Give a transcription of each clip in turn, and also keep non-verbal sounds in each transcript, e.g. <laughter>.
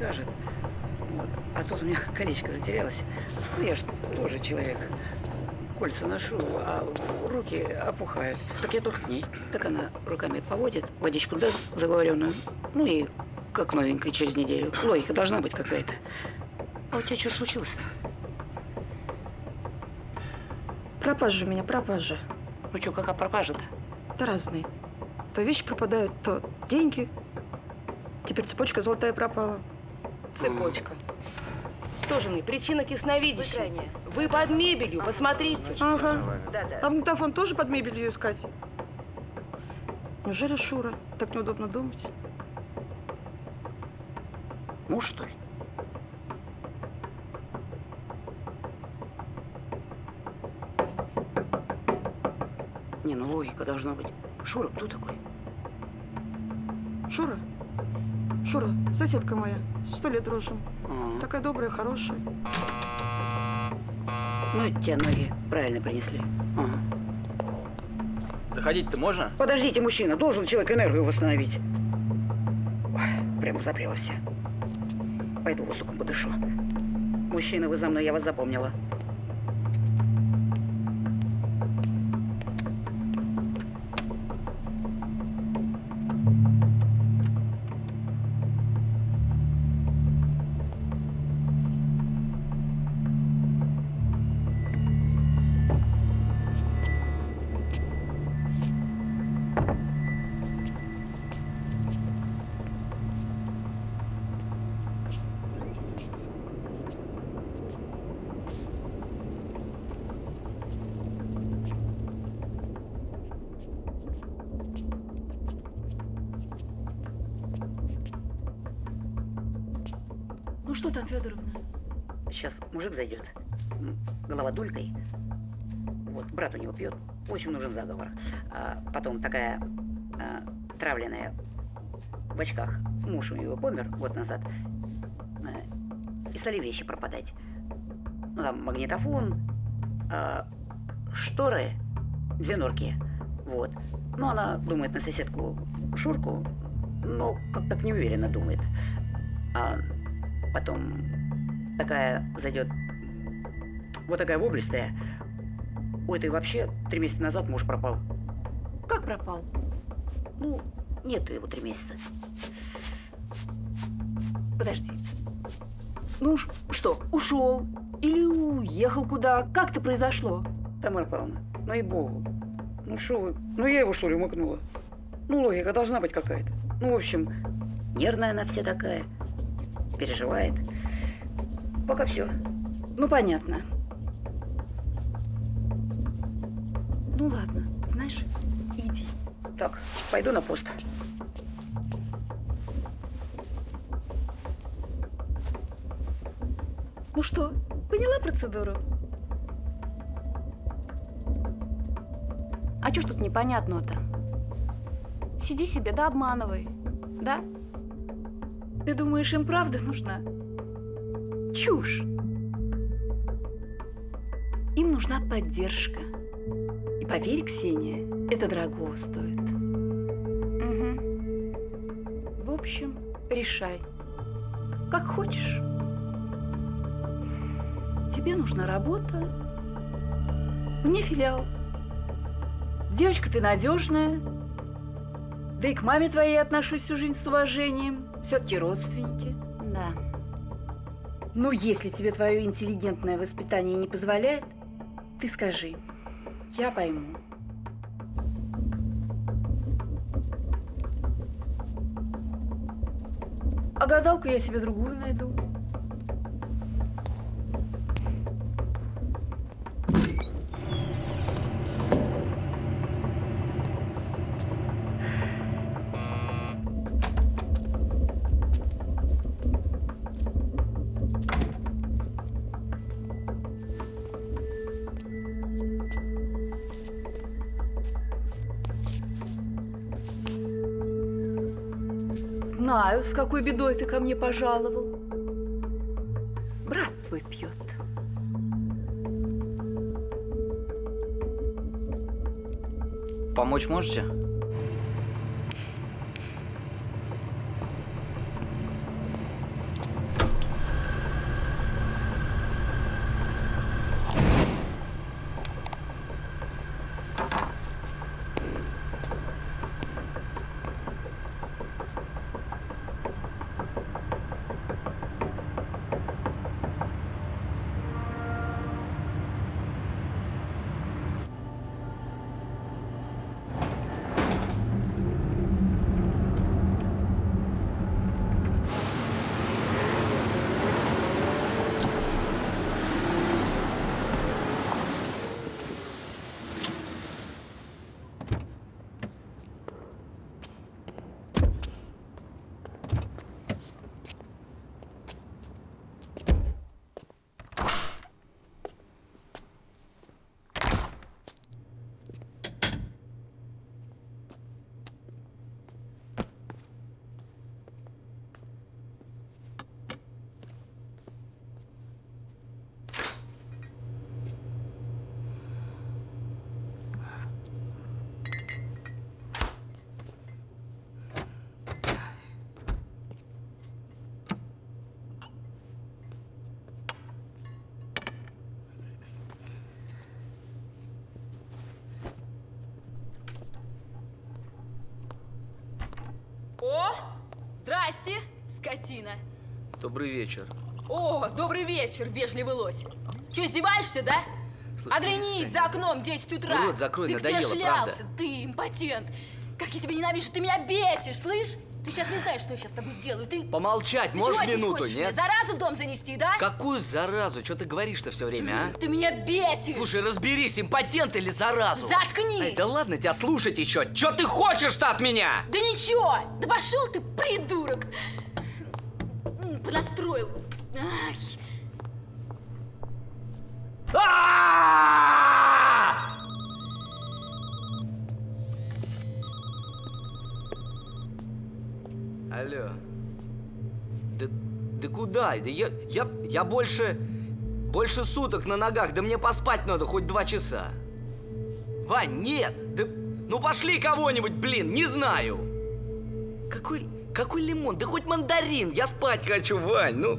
Вот. А тут у меня колечко затерялось. Ну, я ж тоже человек. Кольца ношу, а руки опухают. Так я тоже к ней. Так она руками поводит, водичку даст заговоренную. Ну и как новенькая через неделю. Логика должна быть какая-то. А у тебя что случилось-то? Пропажа у меня, пропажа. Ну что, какая пропажа-то? Да разные. То вещи пропадают, то деньги. Теперь цепочка золотая пропала. Цепочка. Тоже мне причина ясновидящая. Вы под мебелью, посмотрите. Ага. Да-да. А магнитофон тоже под мебелью искать? Неужели Шура? Так неудобно думать. Муж, что ли? Не, ну логика должна быть. Шура, кто такой? Шура, соседка моя. Сто лет дружим. А, Такая добрая, хорошая. Ну, это тебе ноги правильно принесли. Ага. Заходить-то можно? Подождите, мужчина, должен человек энергию восстановить. Ой, прямо запрела все. Пойду воздухом подышу. Мужчина, вы за мной, я вас запомнила. Пьет. Очень нужен заговор. А потом такая а, травленная в очках. Муж у него помер год назад. А, и стали вещи пропадать. Ну, там магнитофон, а, шторы, две норки. Вот. Ну, она думает на соседку Шурку, но как-то так неуверенно думает. А потом такая зайдет, вот такая воблистая. У этой вообще три месяца назад муж пропал. Как пропал? Ну, нету его три месяца. Подожди. Ну ш- что, ушел? Или уехал куда? Как это произошло? Тамара Павловна, ну и богу. Ну что вы, ну я его что ли умыкнула? Ну логика должна быть какая-то. Ну, в общем, нервная она вся такая. Переживает. Пока все. Ну, понятно. Ну ладно, знаешь, иди. Так, пойду на пост. Ну что, поняла процедуру? А что ж тут непонятного-то? Сиди себе, да обманывай. Да? Ты думаешь, им правда нужна? Чушь. Им нужна поддержка. Поверь, Ксения, это дорого стоит. Мгм. В общем, решай. Как хочешь. Тебе нужна работа. Мне филиал. Девочка ты надежная. Да и к маме твоей отношусь всю жизнь с уважением. Все-таки родственники. Да. Но если тебе твое интеллигентное воспитание не позволяет, ты скажи. Я пойму. А гадалку я себе другую найду. С какой бедой ты ко мне пожаловал. Брат твой пьет. Помочь можете? Добрый вечер. О, добрый вечер, вежливый лось. Че, издеваешься, да? Слушай, Оглянись, за окном 10 утра. Рот закрой, ты надоело, где шлялся? правда. Ты импотент. Как я тебя ненавижу, ты меня бесишь, слышь? Ты сейчас не знаешь, что я сейчас с тобой сделаю. Ты, Помолчать ты можешь чего здесь минуту, мне нет? заразу в дом занести, да? Какую заразу? Что ты говоришь-то все время, а? Ты меня бесишь. Слушай, разберись, импотент или заразу? Заткнись. Ай, да ладно тебя слушать еще. Что ты хочешь-то от меня? Да ничего! Да пошел ты, придурок! М, Понастроил. Ай. А! Алло. Да, да куда? Да я, я, я больше, больше суток на ногах, да мне поспать надо хоть два часа. Вань, нет, да, ну пошли кого-нибудь, блин, не знаю. Какой, какой лимон? Да хоть мандарин, я спать хочу, Вань, ну.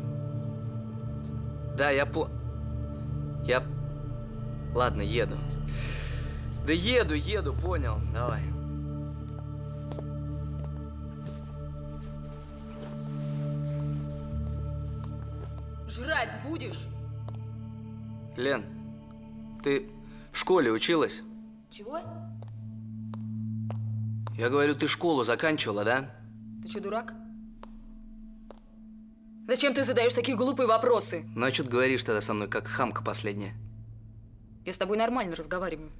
Да, я по... Я... Ладно, еду. Да еду, еду, понял. Давай. Жрать будешь? Лен, ты в школе училась? Чего? Я говорю, ты школу заканчивала, да? Ты что, дурак? Зачем ты задаешь такие глупые вопросы? Ну а что ты говоришь тогда со мной, как хамка последняя? Я с тобой нормально разговариваю.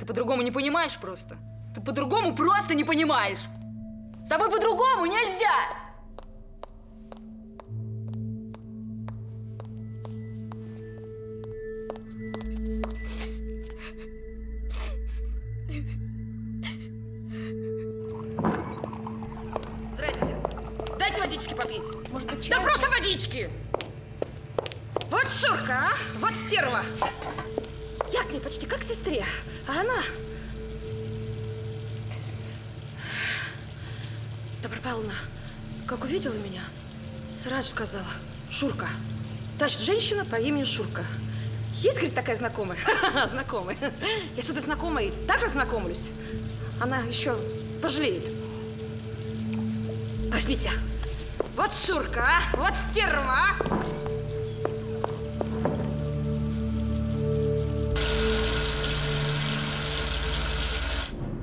Ты по-другому не понимаешь просто. Ты по-другому просто не понимаешь. С тобой по-другому нельзя! Быть, Да просто водички! Вот Шурка, а? Вот стерва. Я к ней почти как к сестре, а она... Добро Павловна, как увидела меня, сразу сказала, Шурка. Значит, женщина по имени Шурка. Есть, говорит, такая знакомая? <laughs> Знакомая. Я с этой знакомой так разнакомлюсь. Она еще пожалеет. Возьмите. Вот Шурка, а? Вот стерва, а?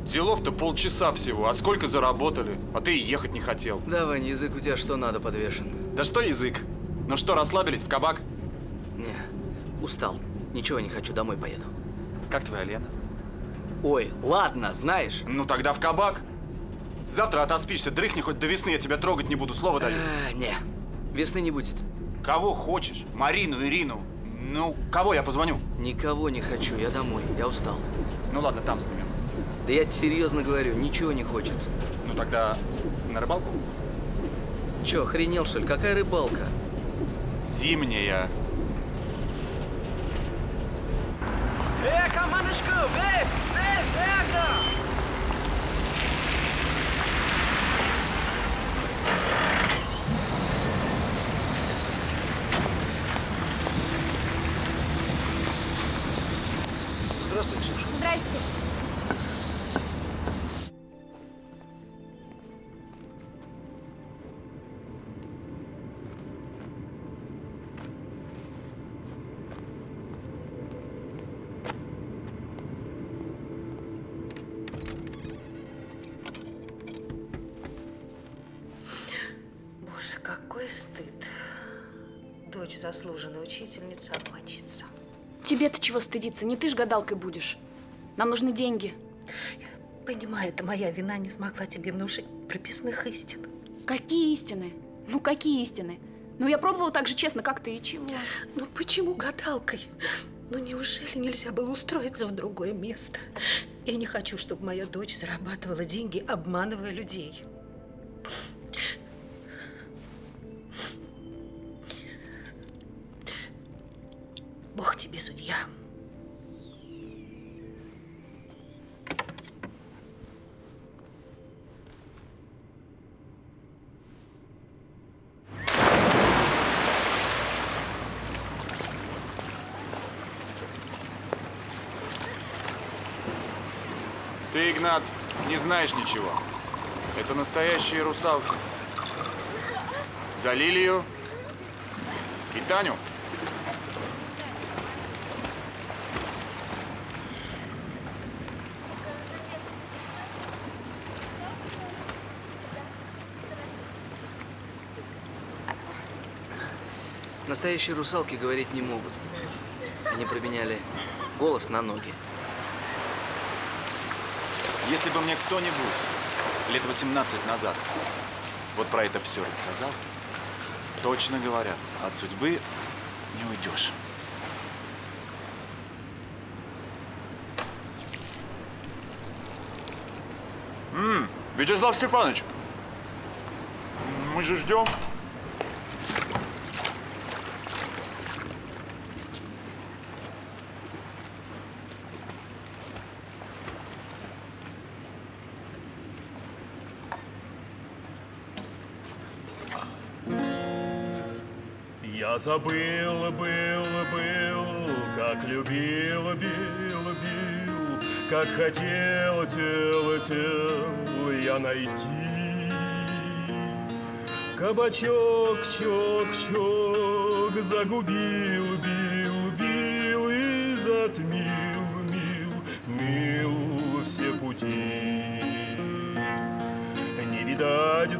Делов-то полчаса всего, а сколько заработали? А ты и ехать не хотел. Да, Вань, язык у тебя что надо подвешен? Да что язык? Ну что, расслабились в кабак? Не, устал. Ничего не хочу, домой поеду. Как твоя Лена? Ой, ладно, знаешь. Ну тогда в кабак. Завтра отоспишься, дрыхни хоть до весны, я тебя трогать не буду, слово даю. А, не, весны не будет. Кого хочешь? Марину, Ирину. Ну, кого я позвоню? Никого не хочу, я домой, я устал. Ну ладно, там снимем. Да я тебе серьезно говорю, ничего не хочется. Ну тогда на рыбалку? Че, охренел что ли? Какая рыбалка? Зимняя. Э, командочку, весь, весь, эго! Здрасте. Боже, какой стыд. Дочь заслуженная учительница, обманщица. Тебе-то чего стыдиться? Не ты ж гадалкой будешь. Нам нужны деньги. Понимаю, это моя вина, не смогла тебе внушить прописных истин. Какие истины? Ну, какие истины? Ну, я пробовала так же честно, как ты, и чего? Ну почему гадалкой? Ну неужели нельзя было устроиться в другое место? Я не хочу, чтобы моя дочь зарабатывала деньги, обманывая людей. Бог тебе судья. Игнат, не знаешь ничего. Это настоящие русалки. За Лилию и Таню. Настоящие русалки говорить не могут. Они променяли голос на ноги. Если бы мне кто-нибудь лет 18 назад вот про это все рассказал, точно говорят, от судьбы не уйдешь. М, Вячеслав Степанович, мы же ждем. Забыл, был, был, как любил, бил, бил, как хотел, тел, тел я найти. Кабачок, чок, чок, загубил, бил, бил и затмил, мил, мил все пути. Не видать, дать,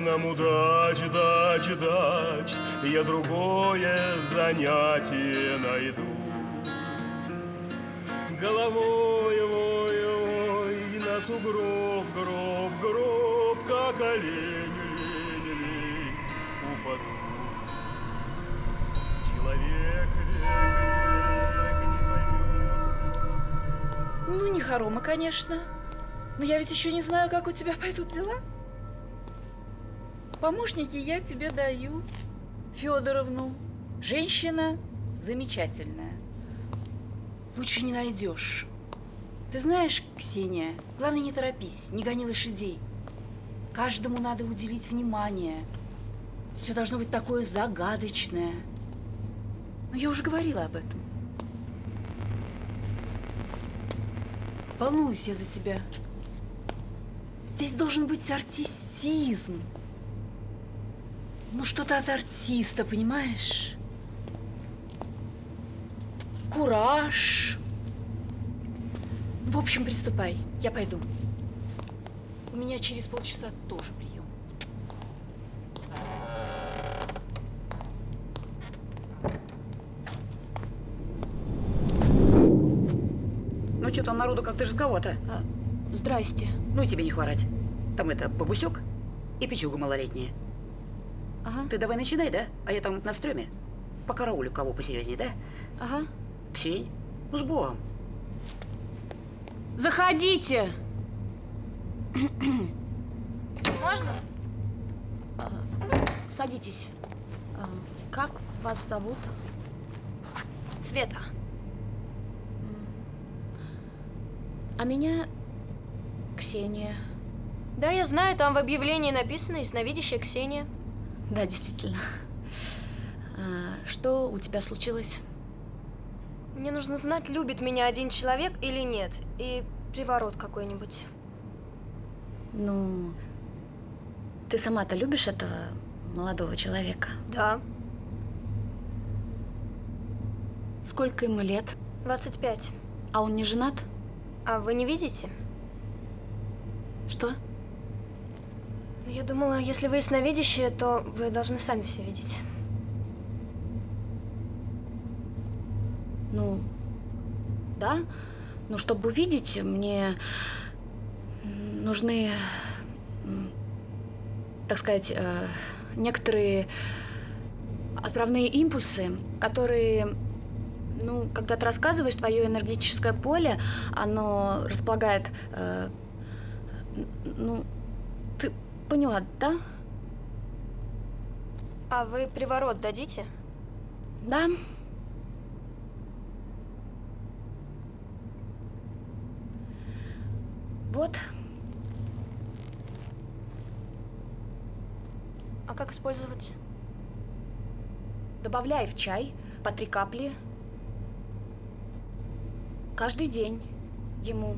нам удач, дач, дач, Я другое занятие найду. Головой, ой, ой, на сугроб, гроб, гроб, Как олень, лень, лень, упаду. Человек век, век не поймет, Ну, не хорома, конечно. Но я ведь еще не знаю, как у тебя пойдут дела. Помощники я тебе даю. Федоровну. Женщина замечательная. Лучше не найдешь. Ты знаешь, Ксения, главное не торопись, не гони лошадей. Каждому надо уделить внимание. Все должно быть такое загадочное. Но я уже говорила об этом. Волнуюсь я за тебя. Здесь должен быть артистизм. Ну, что-то от артиста, понимаешь? Кураж. В общем, приступай. Я пойду. У меня через полчаса тоже прием. Ну что там народу как-то жидковато. А, здрасте. Ну и тебе не хворать. Там это бабусек и печуга малолетняя. Ага, Ты давай начинай, да? А я там на стреме. По караулю кого посерьезнее, да? ага. Ксень, ну с Богом. Заходите! Можно? Садитесь. А, Как вас зовут? Света. А меня Ксения. Да, я знаю, там в объявлении написано «Ясновидящая Ксения». Да, действительно. А, что у тебя случилось? Мне нужно знать, любит меня один человек или нет. И приворот какой-нибудь. Ну, ты сама-то любишь этого молодого человека? Да. Сколько ему лет? 25. А он не женат? А вы не видите? Что? Ну, я думала, если вы ясновидящие, то вы должны сами все видеть. Ну, да. Но чтобы увидеть, мне нужны, так сказать, э, некоторые отправные импульсы, которые, ну, когда ты рассказываешь, твое энергетическое поле, оно располагает, э, ну, поняла, да? А вы приворот дадите? Да. Вот. А как использовать? Добавляй в чай по три капли. Каждый день ему.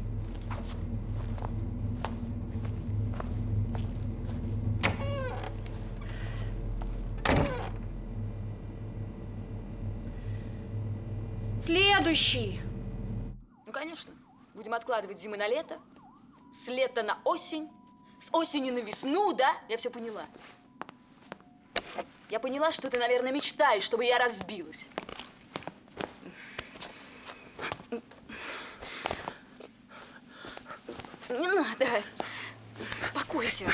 Следующий. Ну, конечно. Будем откладывать зимы на лето, с лета на осень, с осени на весну, да? Я все поняла. Я поняла, что ты, наверное, мечтаешь, чтобы я разбилась. Не надо. Успокойся.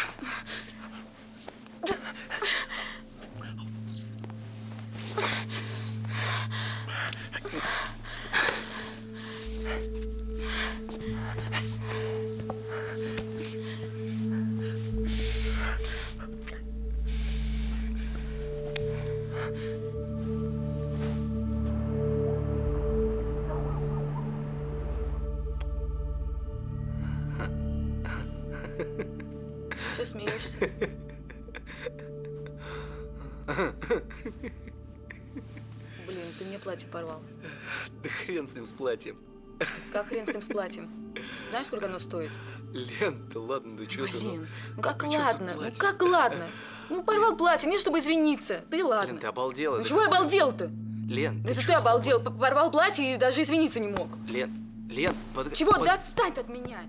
Платье порвал. Да хрен с ним с платьем. Как хрен с ним с платьем? Знаешь, сколько оно стоит? Лен, да ладно, да что ты? ну? Блин, ну как При чём тут ладно? Ну как ладно? Ну порвал платье, не чтобы извиниться. Да и ладно. Лен, ты обалдела. Ну да чего я обалдел-то? Лен, Это чё ты с тобой? обалдел, порвал платье и даже извиниться не мог. Лен, Лен, под... Чего? под- Да отстань ты от меня.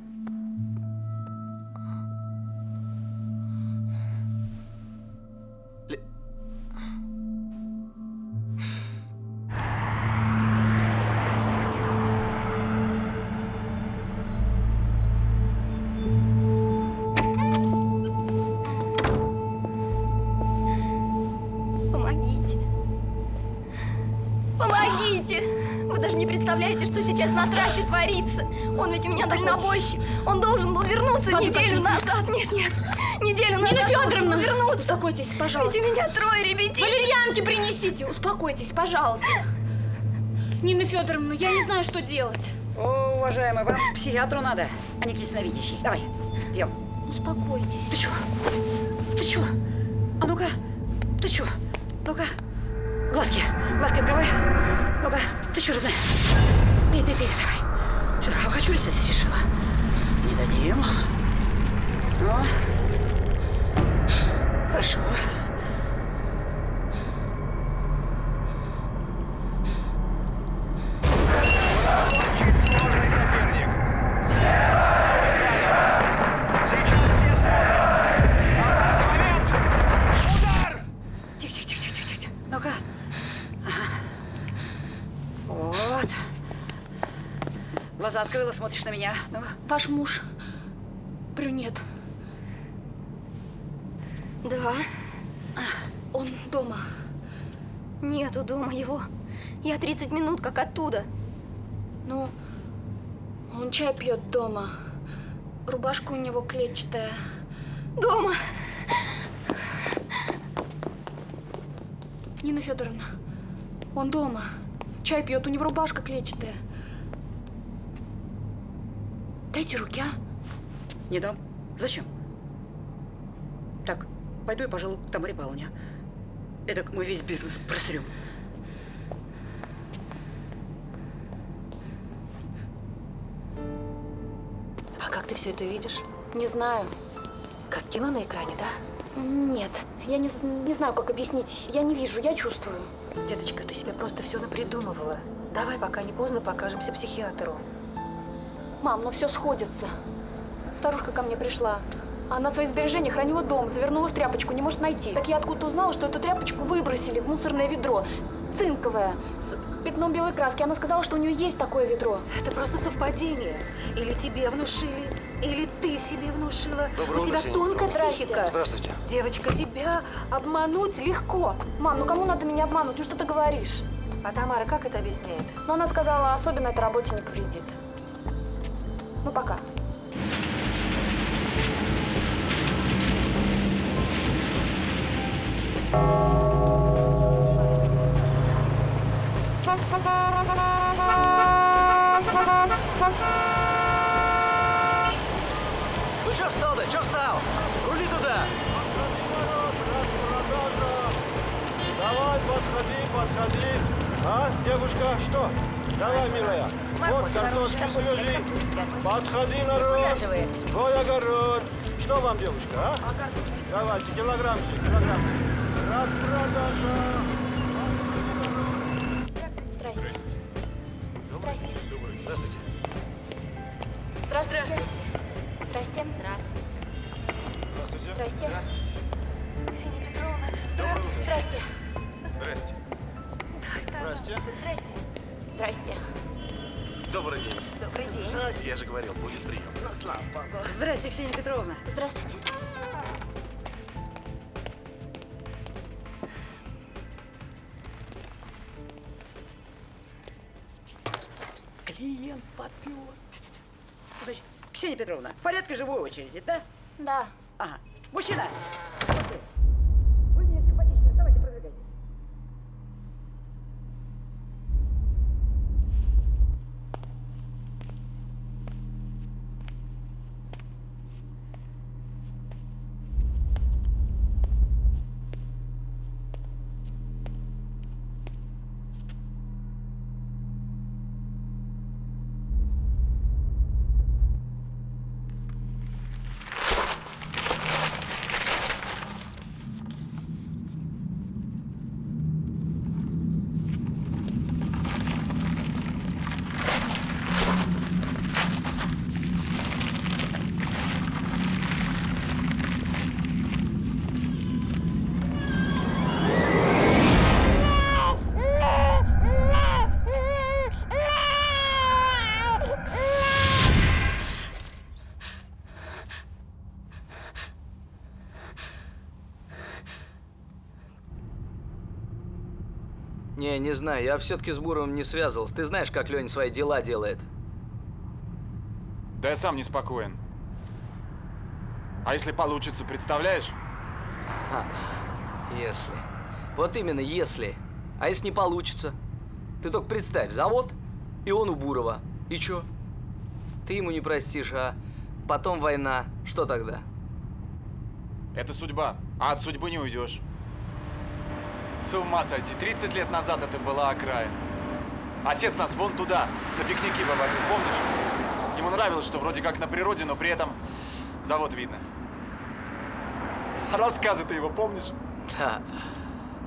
Представляете, что сейчас на трассе творится. Он ведь у меня дальнобойщик. Он должен был вернуться неделю назад. Нет, нет. Неделю назад Нина Федоровна! вернуться. Успокойтесь, пожалуйста. Ведь у меня трое ребятишек. Валерьянки принесите, успокойтесь, пожалуйста. Нина Федоровна, я не знаю, что делать. О, уважаемый, вам к психиатру надо, а не к ясновидящей. Давай, пьем. Успокойтесь. Ты чё? Ты чё? А ну-ка, ты чё? Ну-ка, глазки, глазки открывай. Ты чё, родная? Пей, пей, пей, давай. Всё, окочуриться здесь решила. Не дадим. Ну, хорошо. На меня. Ну, Ваш муж брюнет. Да. Он дома. Нету дома его. Я 30 минут как оттуда. Ну, он чай пьет дома. Рубашка у него клетчатая. Дома. Нина Федоровна, он дома. Чай пьет, у него рубашка клетчатая. Дайте руки, а? не дам. Зачем? Так, пойду я, пожалуй, к Тамаре Павловне. Эдак мы весь бизнес просрем. А как ты все это видишь? Не знаю. Как кино на экране, да? Нет, я не, не знаю, как объяснить. Я не вижу, я чувствую. Деточка, ты себе просто все напридумывала. Давай, пока не поздно, покажемся психиатру. Мам, ну все сходится. Старушка ко мне пришла. Она свои сбережения хранила дома, завернула в тряпочку, не может найти. Так я откуда-то узнала, что эту тряпочку выбросили в мусорное ведро. Цинковое, с пятном белой краски. Она сказала, что у нее есть такое ведро. Это просто совпадение. Или тебе внушили, или ты себе внушила. У тебя тонкая психика. Здравствуйте. Девочка, тебя обмануть легко. Мам, ну кому надо меня обмануть? Ну что ты говоришь? А Тамара как это объясняет? Но она сказала, особенно это работе не повредит. Ну, пока. Ну чё встал-то? Чё встал? Рули туда! Давай, подходи, подходи. А, девушка, что? Давай, милая. Вот картошки свежие. Подходи, народ. Твой огород. Что вам, девушка, а? Давайте, килограммчик, килограммчик. Здрасте. Петровна, в порядке живой очереди, да? Да. Ага. Мужчина! Вы мне симпатичны, давайте продвигайтесь. Не, не знаю, я все-таки с Буровым не связывался. Ты знаешь, как Леня свои дела делает. Да я сам неспокоен. А если получится, представляешь? Если. Вот именно, если. А если не получится? Ты только представь, завод, и он у Бурова. И чё? Ты ему не простишь, а потом война. Что тогда? Это судьба, а от судьбы не уйдешь. С ума сойти, 30 лет назад это была окраина. Отец нас вон туда, на пикники вывозил, помнишь? Ему нравилось, что вроде как на природе, но при этом завод видно. Рассказы ты его помнишь? <laughs> Да.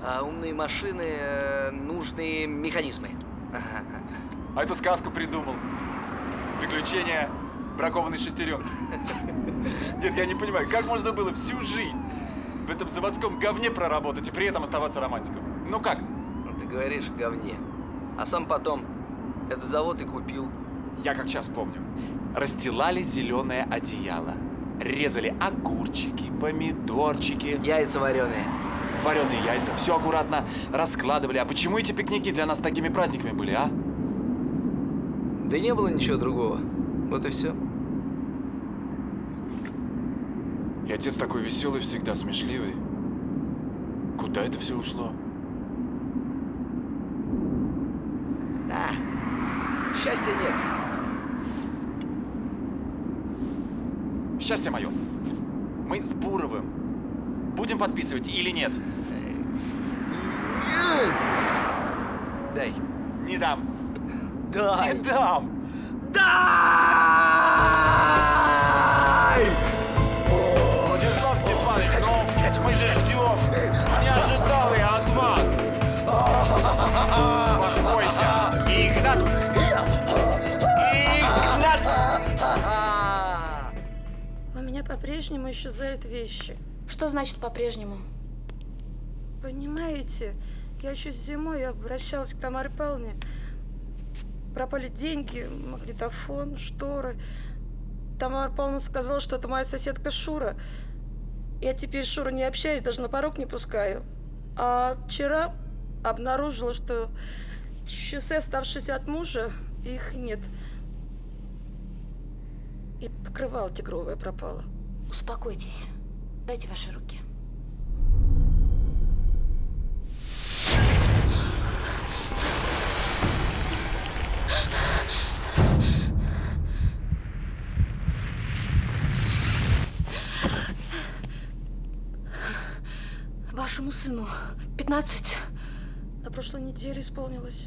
А умные машины, э, нужные механизмы. <laughs> А эту сказку придумал. Приключения бракованной шестеренки. <laughs> Нет, я не понимаю, как можно было всю жизнь в этом заводском говне проработать и при этом оставаться романтиком? Ну как? Ну, ты говоришь говне. А сам потом этот завод и купил. Я как сейчас помню. Расстилали зеленое одеяло. Резали огурчики, помидорчики. Яйца вареные. Вареные яйца. Все аккуратно раскладывали. А почему эти пикники для нас такими праздниками были, а? Да не было ничего другого. Вот и все. И отец такой веселый всегда, смешливый. Куда это все ушло? А, счастья нет. Счастье мое. Мы с Буровым будем подписывать или нет? Дай. Не дам. Дай. Не дам. Дай! По-прежнему исчезают вещи. Что значит по-прежнему? Понимаете, я еще зимой обращалась к Тамаре Павловне. Пропали деньги, магнитофон, шторы. Тамара Павловна сказала, что это моя соседка Шура. Я теперь с Шурой не общаюсь, даже на порог не пускаю. А вчера обнаружила, что часы, оставшиеся от мужа, их нет. И покрывало тигровое пропало. Успокойтесь. Дайте ваши руки. Вашему сыну 15. На прошлой неделе исполнилось.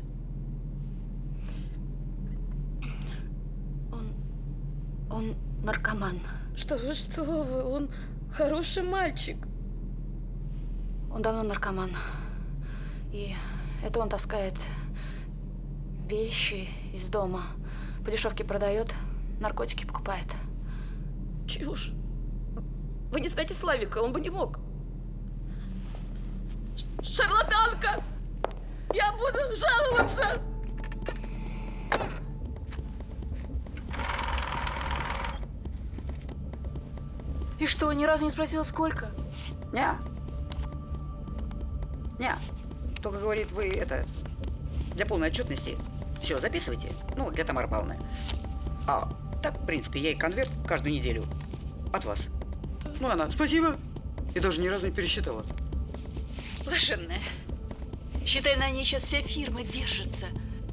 Он... он наркоман. Что вы, что вы, он хороший мальчик. Он давно наркоман. И это он таскает вещи из дома. По дешевке продает, наркотики покупает. Чушь. Вы не знаете Славика, он бы не мог. Шарлатанка! Я буду жаловаться! И что, ни разу не спросила, сколько? Не. Не. Только говорит, вы это для полной отчетности все записывайте. Ну, для Тамары Павловны. А так, в принципе, я ей конверт каждую неделю от вас. Ну, она, спасибо. И даже ни разу не пересчитала. Блаженная. Считай, на ней сейчас вся фирма держится.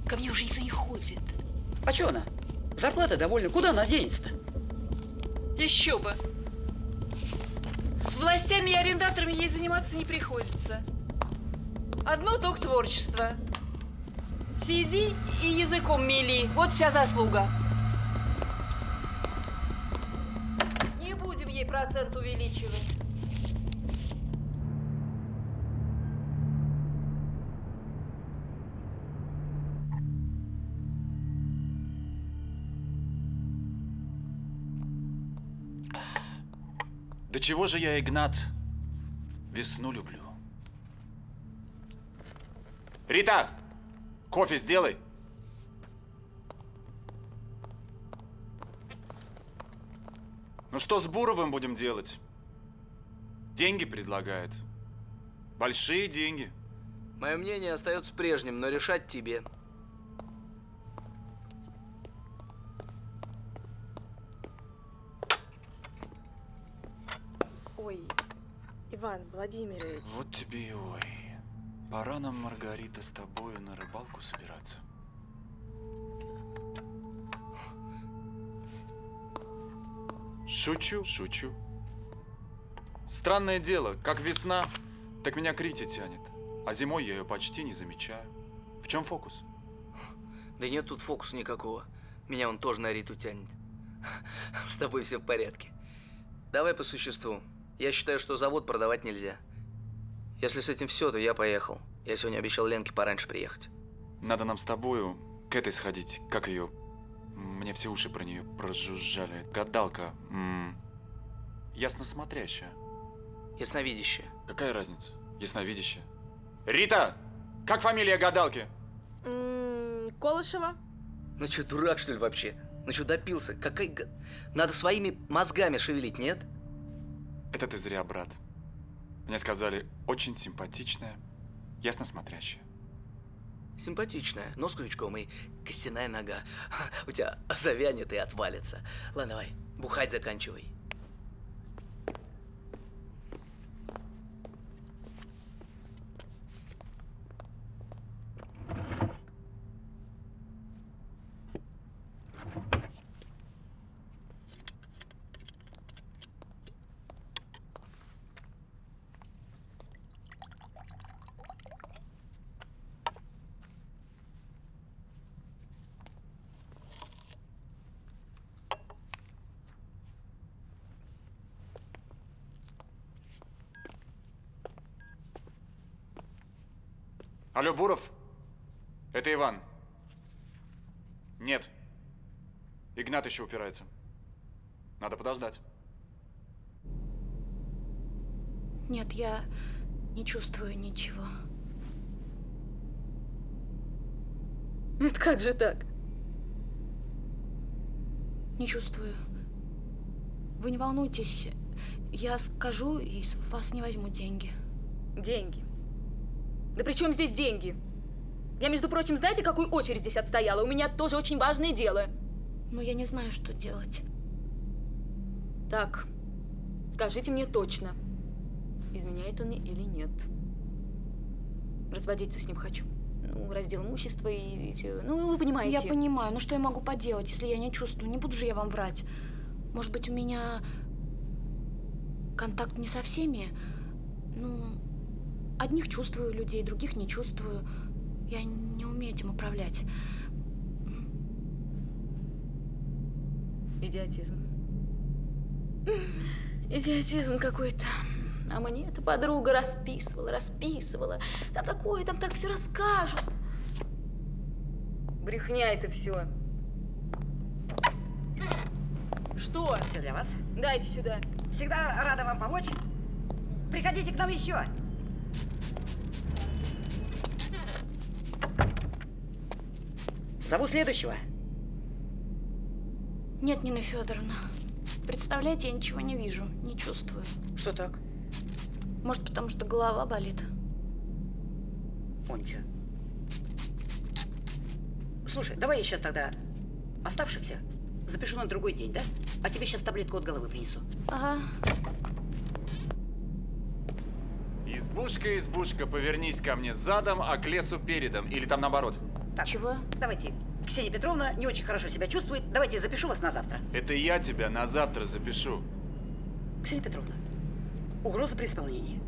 Ко мне уже никто не ходит. А что она? Зарплата довольна. Куда она денется-то? Еще бы. С властями и арендаторами ей заниматься не приходится. Одно только творчество. Сиди и языком мели. Вот вся заслуга. Не будем ей процент увеличивать. Да чего же я, Игнат, весну люблю? Рита, кофе сделай. Ну что с Буровым будем делать? Деньги предлагает. Большие деньги. Мое мнение остается прежним, но решать тебе. Ой, Иван Владимирович. Вот тебе и ой. Пора нам, Маргарита, с тобою на рыбалку собираться. Шучу, шучу. Странное дело, как весна, так меня к Рите тянет. А зимой я ее почти не замечаю. В чем фокус? Да нет тут фокуса никакого. Меня он тоже на Риту тянет. С тобой все в порядке. Давай по существу. Я считаю, что завод продавать нельзя. Если с этим все, то я поехал. Я сегодня обещал Ленке пораньше приехать. Надо нам с тобою к этой сходить. Как ее? Мне все уши про нее прожужжали. Гадалка. М Ясно смотрящая. Ясновидящая. Какая разница? Ясновидящая. Рита! Как фамилия гадалки? М, Колышева? Ну что, дурак, что ли, вообще? Ну что, допился? Какая... Надо своими мозгами шевелить, нет? Это ты зря, брат. Мне сказали, очень симпатичная, ясно смотрящая. Симпатичная, нос крючком и костяная нога. <laughs> У тебя завянет и отвалится. Ладно, давай, бухать заканчивай. Алло, Буров? Это Иван. Нет. Игнат еще упирается. Надо подождать. Нет, я не чувствую ничего. Это как же так? Не чувствую. Вы не волнуйтесь. Я скажу и с вас не возьму деньги. Деньги. Да при чем здесь деньги? Я, между прочим, знаете, какую очередь здесь отстояла? У меня тоже очень важное дело. Но я не знаю, что делать. Так, скажите мне точно, изменяет он мне или нет. Разводиться с ним хочу. Ну, раздел имущества и, все. Ну, вы понимаете. Я понимаю, но что я могу поделать, если я не чувствую? Не буду же я вам врать. Может быть, у меня контакт не со всеми? Ну, одних чувствую людей, других не чувствую. Я не умею этим управлять. Идиотизм. Идиотизм какой-то. А мне эта подруга расписывала, расписывала. Там такое, там так все расскажут. Брехня это все. Что? Все для вас. Дайте сюда. Всегда рада вам помочь. Приходите к нам еще. Зову следующего. Нет, Нина Федоровна. Представляете, я ничего не вижу, не чувствую. Что так? Может, потому что голова болит. Он чё? Слушай, давай я сейчас тогда оставшихся запишу на другой день, да? А тебе сейчас таблетку от головы принесу. Ага. Избушка, избушка, повернись ко мне задом, а к лесу передом. Или там наоборот. Так, Чего? Давайте. Ксения Петровна не очень хорошо себя чувствует. Давайте я запишу вас на завтра. Это я тебя на завтра запишу. Ксения Петровна, угроза при исполнении.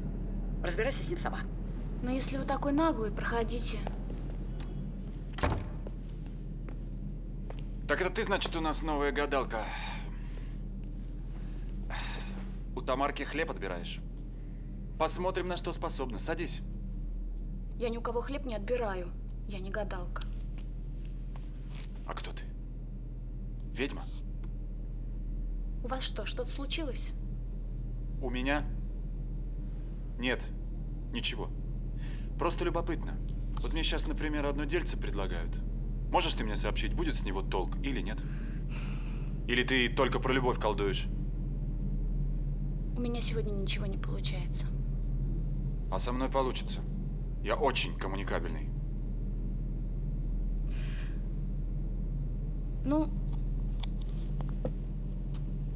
Разбирайся с ним сама. Но если вы такой наглый, проходите. Так это ты, значит, у нас новая гадалка. У Тамарки хлеб отбираешь. Посмотрим, на что способна. Садись. Я ни у кого хлеб не отбираю. Я не гадалка. А кто ты? Ведьма? У вас что, что-то случилось? У меня? Нет, ничего. Просто любопытно. Вот мне сейчас, например, одно дельце предлагают. Можешь ты мне сообщить, будет с него толк или нет? Или ты только про любовь колдуешь? У меня сегодня ничего не получается. А со мной получится. Я очень коммуникабельный. Ну,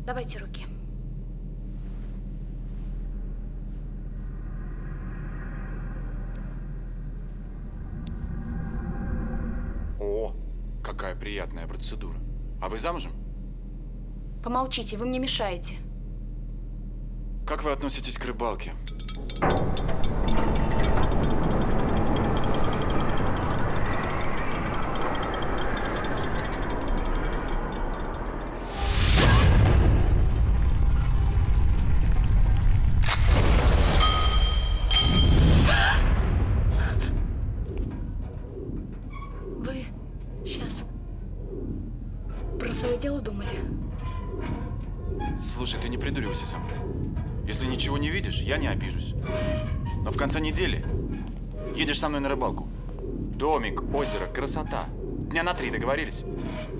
давайте руки. О, какая приятная процедура. А вы замужем? Помолчите, вы мне мешаете. Как вы относитесь к рыбалке? Домик, озеро, красота. Дня на три договорились?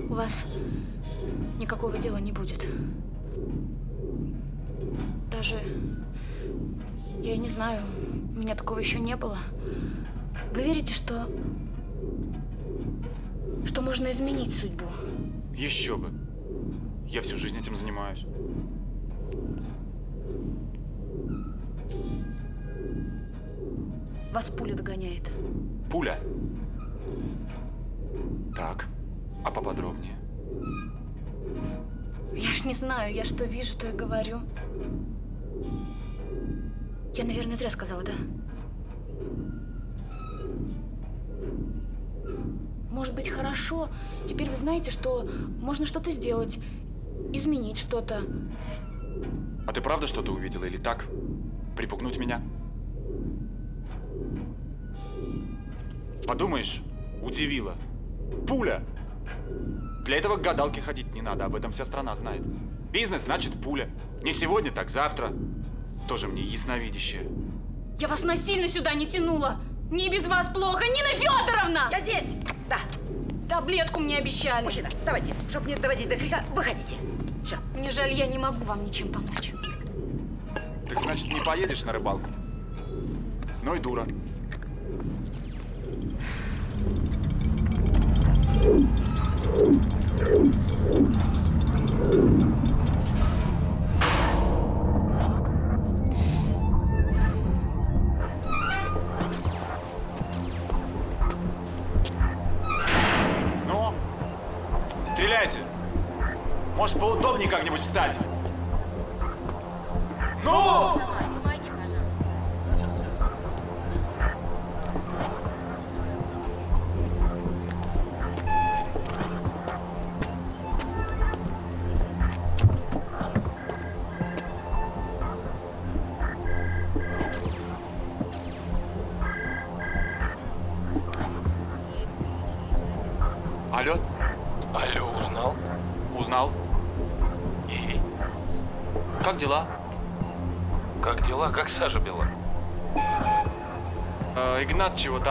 У вас никакого дела не будет. Даже я и не знаю, у меня такого еще не было. Вы верите, что что можно изменить судьбу? Еще бы. Я всю жизнь этим занимаюсь. Вас пуля догоняет. Пуля. Так, а поподробнее? Я ж не знаю, я что вижу, то и говорю. Я, наверное, зря сказала, да? Может быть, хорошо. Теперь вы знаете, что можно что-то сделать, изменить что-то. А ты правда что-то увидела или так? Припугнуть меня? Подумаешь, удивила. Пуля! Для этого к гадалке ходить не надо, об этом вся страна знает. Бизнес значит пуля. Не сегодня, так завтра. Тоже мне ясновидящее. Я вас насильно сюда не тянула. Мне без вас плохо, Нина Федоровна! Я здесь! Да. Таблетку мне обещали. Мужчина, давайте, чтобы не доводить до крика, выходите. Все. Мне жаль, я не могу вам ничем помочь. Так значит, не поедешь на рыбалку? Ну и дура. Стреляйте! Может, поудобнее как-нибудь встать?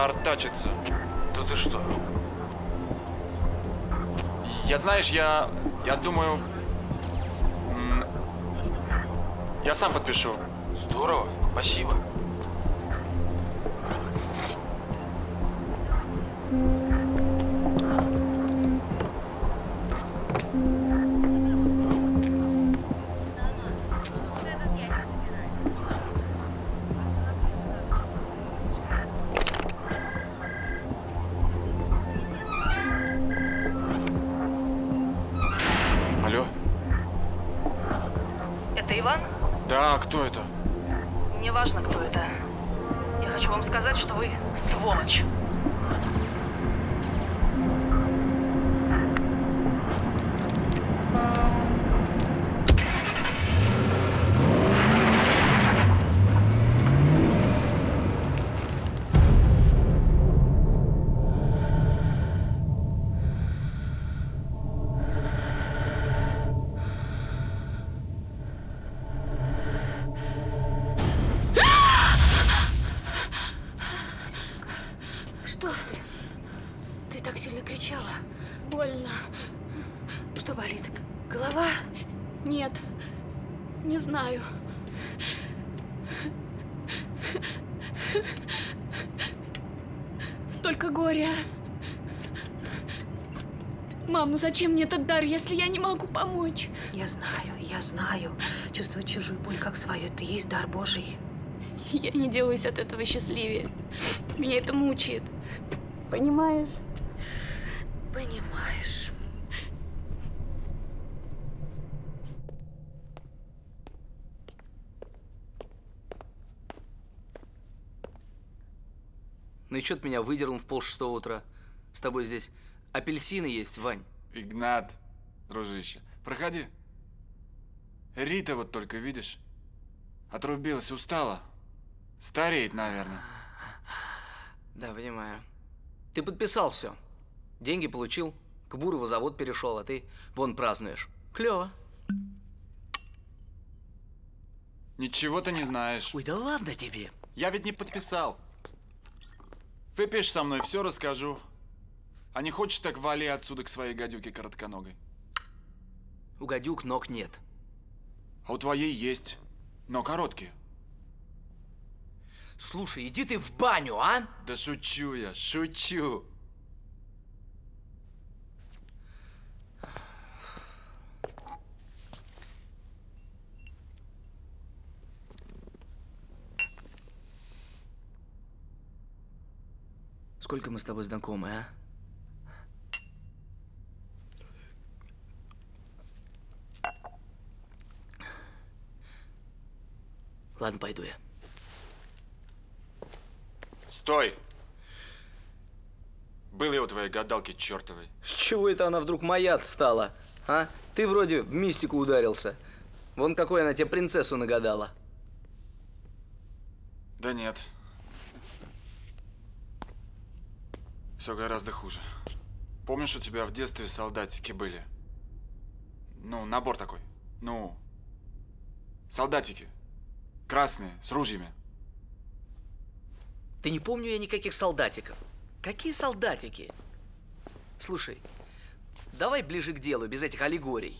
Артачится. Да ты что? Я, знаешь, я... Я думаю... Я сам подпишу. Здорово, спасибо. Больно. Что болит? Голова? Нет, не знаю. Столько горя. Мам, ну зачем мне этот дар, если я не могу помочь? Я знаю, я знаю. Чувствовать чужую боль как свою, это есть дар Божий. Я не делаюсь от этого счастливее. Меня это мучает. Понимаешь? Понимаешь. Ну и что ты меня выдернул в полшестого утра? С тобой здесь апельсины есть, Вань. Игнат, дружище, проходи. Рита вот только, видишь? Отрубилась, устала. Стареет, наверное. Да, понимаю. Ты подписал все. Деньги получил, к Бурову завод перешел, а ты вон празднуешь. Клево. Ничего ты не знаешь. Ой, да ладно тебе. Я ведь не подписал. Выпьешь со мной, все расскажу. А не хочешь, так вали отсюда к своей гадюке коротконогой. У гадюк ног нет. А у твоей есть, но короткие. Слушай, иди ты в баню, а? Да шучу я, шучу. Сколько мы с тобой знакомы, а? Ладно, пойду я. Стой! Был я у твоей гадалки чертовой. С чего это она вдруг моя стала? А? Ты вроде в мистику ударился. Вон какой она тебе принцессу нагадала. Да нет. Все гораздо хуже. Помнишь, у тебя в детстве солдатики были? Ну, набор такой. Ну, солдатики. Красные, с ружьями. Ты не помню я никаких солдатиков. Какие солдатики? Слушай, давай ближе к делу, без этих аллегорий.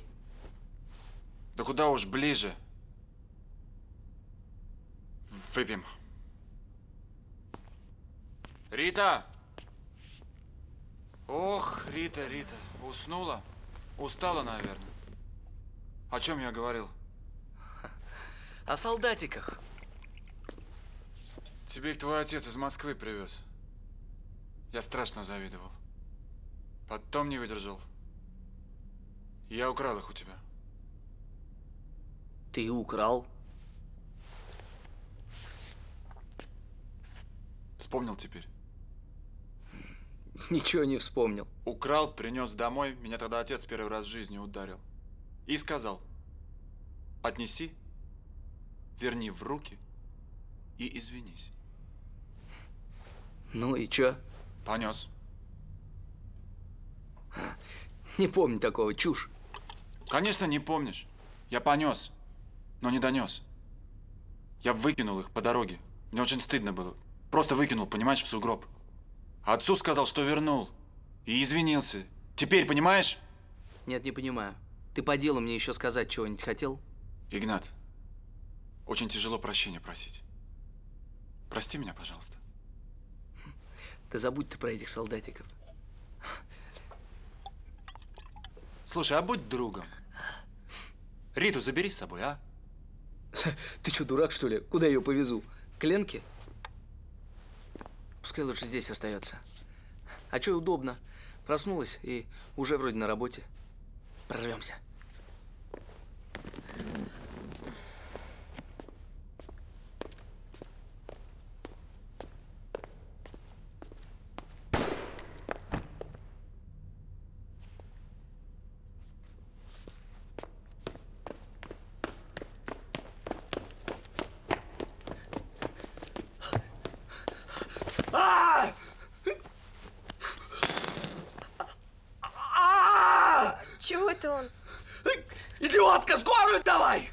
Да куда уж ближе. Выпьем. Рита! Ох, Рита, Рита, уснула? Устала, наверное. О чем я говорил? О солдатиках. Тебе их твой отец из Москвы привез. Я страшно завидовал. Потом не выдержал. Я украл их у тебя. Ты украл? Вспомнил теперь? <laughs> Ничего не вспомнил. Украл, принес домой. Меня тогда отец первый раз в жизни ударил. И сказал, отнеси, верни в руки и извинись. Ну и чё? Понес. Не помню такого, чушь. Конечно, не помнишь. Я понес. но не донес. Я выкинул их по дороге. Мне очень стыдно было. Просто выкинул, понимаешь, в сугроб. Отцу сказал, что вернул. И извинился. Теперь понимаешь? Нет, не понимаю. Ты по делу мне еще сказать чего-нибудь хотел? Игнат, очень тяжело прощения просить. Прости меня, пожалуйста. Да забудь ты про этих солдатиков. Слушай, а будь другом. Риту забери с собой, а? Ты что, дурак, что ли? Куда ее повезу? К Ленке? Пускай лучше здесь остается. А что удобно? Проснулась и уже вроде на работе. Прорвемся. А! Чего это он? Идиотка, скорую давай!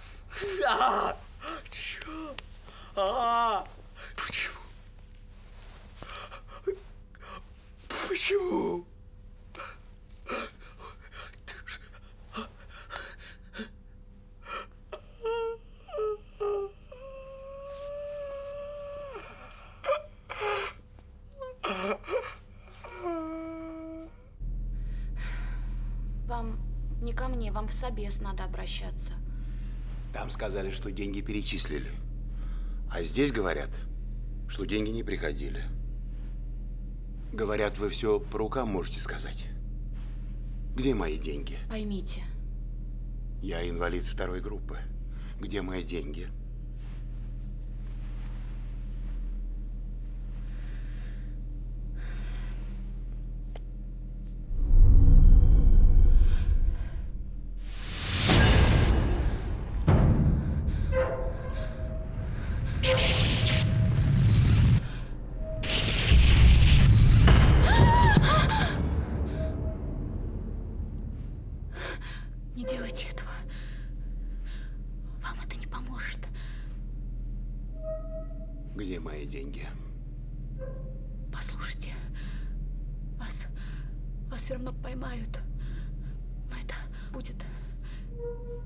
А! Чё? А! Почему? Почему? Вам не ко мне, вам в собес надо обращаться. Там сказали, что деньги перечислили. А здесь говорят, что деньги не приходили. Говорят, вы все по рукам можете сказать. Где мои деньги? Поймите, Я инвалид второй группы. Где мои деньги? Вам это не поможет. Где мои деньги? Послушайте, вас, вас все равно поймают. Но это будет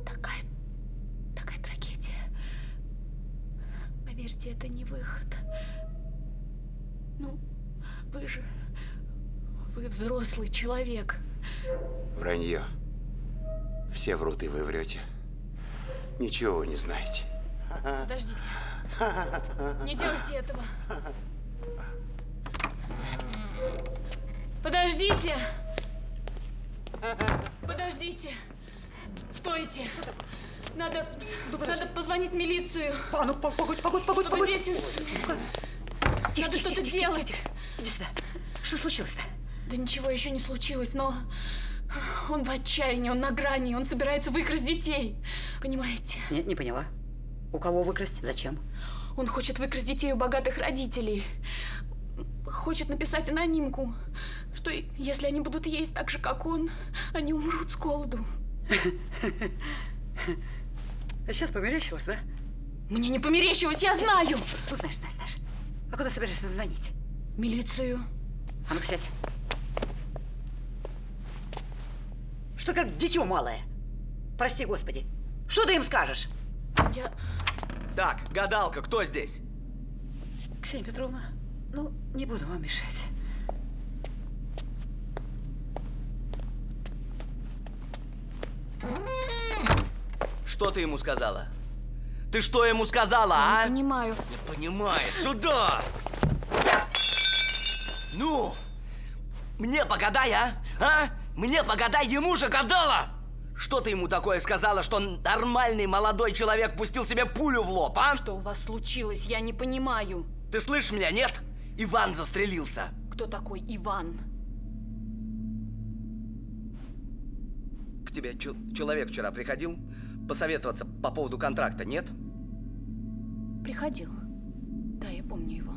такая, такая трагедия. Поверьте, это не выход. Ну, вы же, вы взрослый человек. Вранье. Все врут, и вы врете. Ничего вы не знаете. Подождите. Не делайте этого. Подождите! Подождите! Стойте! Надо, надо позвонить в милицию. А, ну, погодь, погодь, погодь, Чтобы погодь. дети... Тихо, Надо что-то тихо, тихо, делать. тихо. Иди сюда. Что случилось-то? Да ничего еще не случилось, но он в отчаянии, он на грани, он собирается выкрасть детей. Понимаете? Не, не поняла. У кого выкрасть? Зачем? Он хочет выкрасть детей у богатых родителей. Хочет написать анонимку, что если они будут есть так же, как он, они умрут с голоду. Сейчас померещилось, да? Мне не померещилось, я знаю! Ну, знаешь, знаешь, знаешь. А куда собираешься звонить? Милицию. А ну, сядь. Что как дитё малое? Прости, господи. Что ты им скажешь? Я... Так, гадалка, кто здесь? Ксения Петровна, ну, не буду вам мешать. Что ты ему сказала? Ты что ему сказала, а? Не понимаю. Не понимает. Сюда! Ну, мне погадай, а? А? Мне погадай, ему же гадала! Что ты ему такое сказала, что нормальный молодой человек пустил себе пулю в лоб, а? Что у вас случилось, я не понимаю. Ты слышишь меня, нет? Иван застрелился. Кто такой Иван? К тебе чел- человек вчера приходил посоветоваться по поводу контракта, нет? Приходил. Да, я помню его.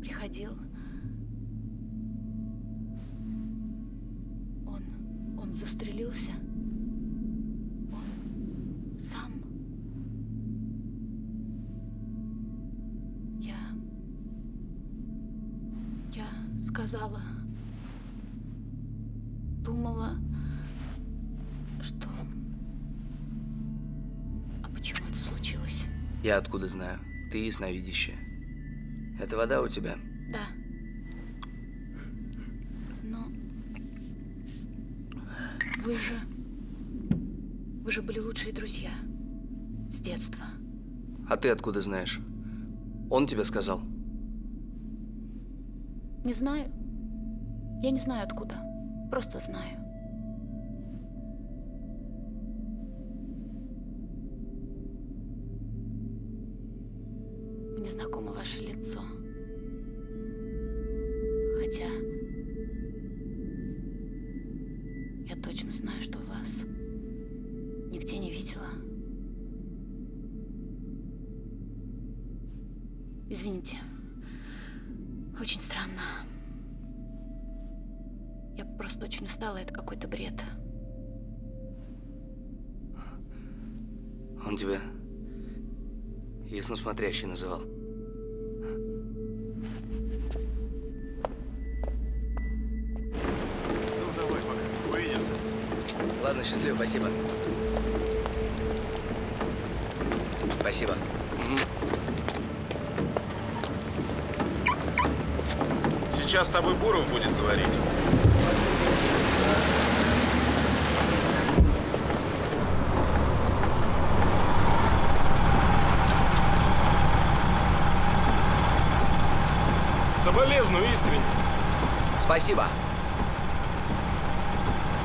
Приходил. Он застрелился? Он сам? Я... Я сказала... Думала, что... А почему это случилось? Я откуда знаю? Ты ясновидящая. Это вода у тебя? Да. Вы же... Вы же были лучшие друзья. С детства. А ты откуда знаешь? Он тебе сказал? Не знаю. Я не знаю откуда. Просто знаю. Мне знакомо ваше лицо. Хотя... Извините. Очень странно. Я просто очень устала, это какой-то бред. Он тебя ясносмотрящий называл. Ну, давай пока. Увидимся. Ладно, счастливо, спасибо. Спасибо. Сейчас с тобой Буров будет говорить. Соболезную искренне. Спасибо.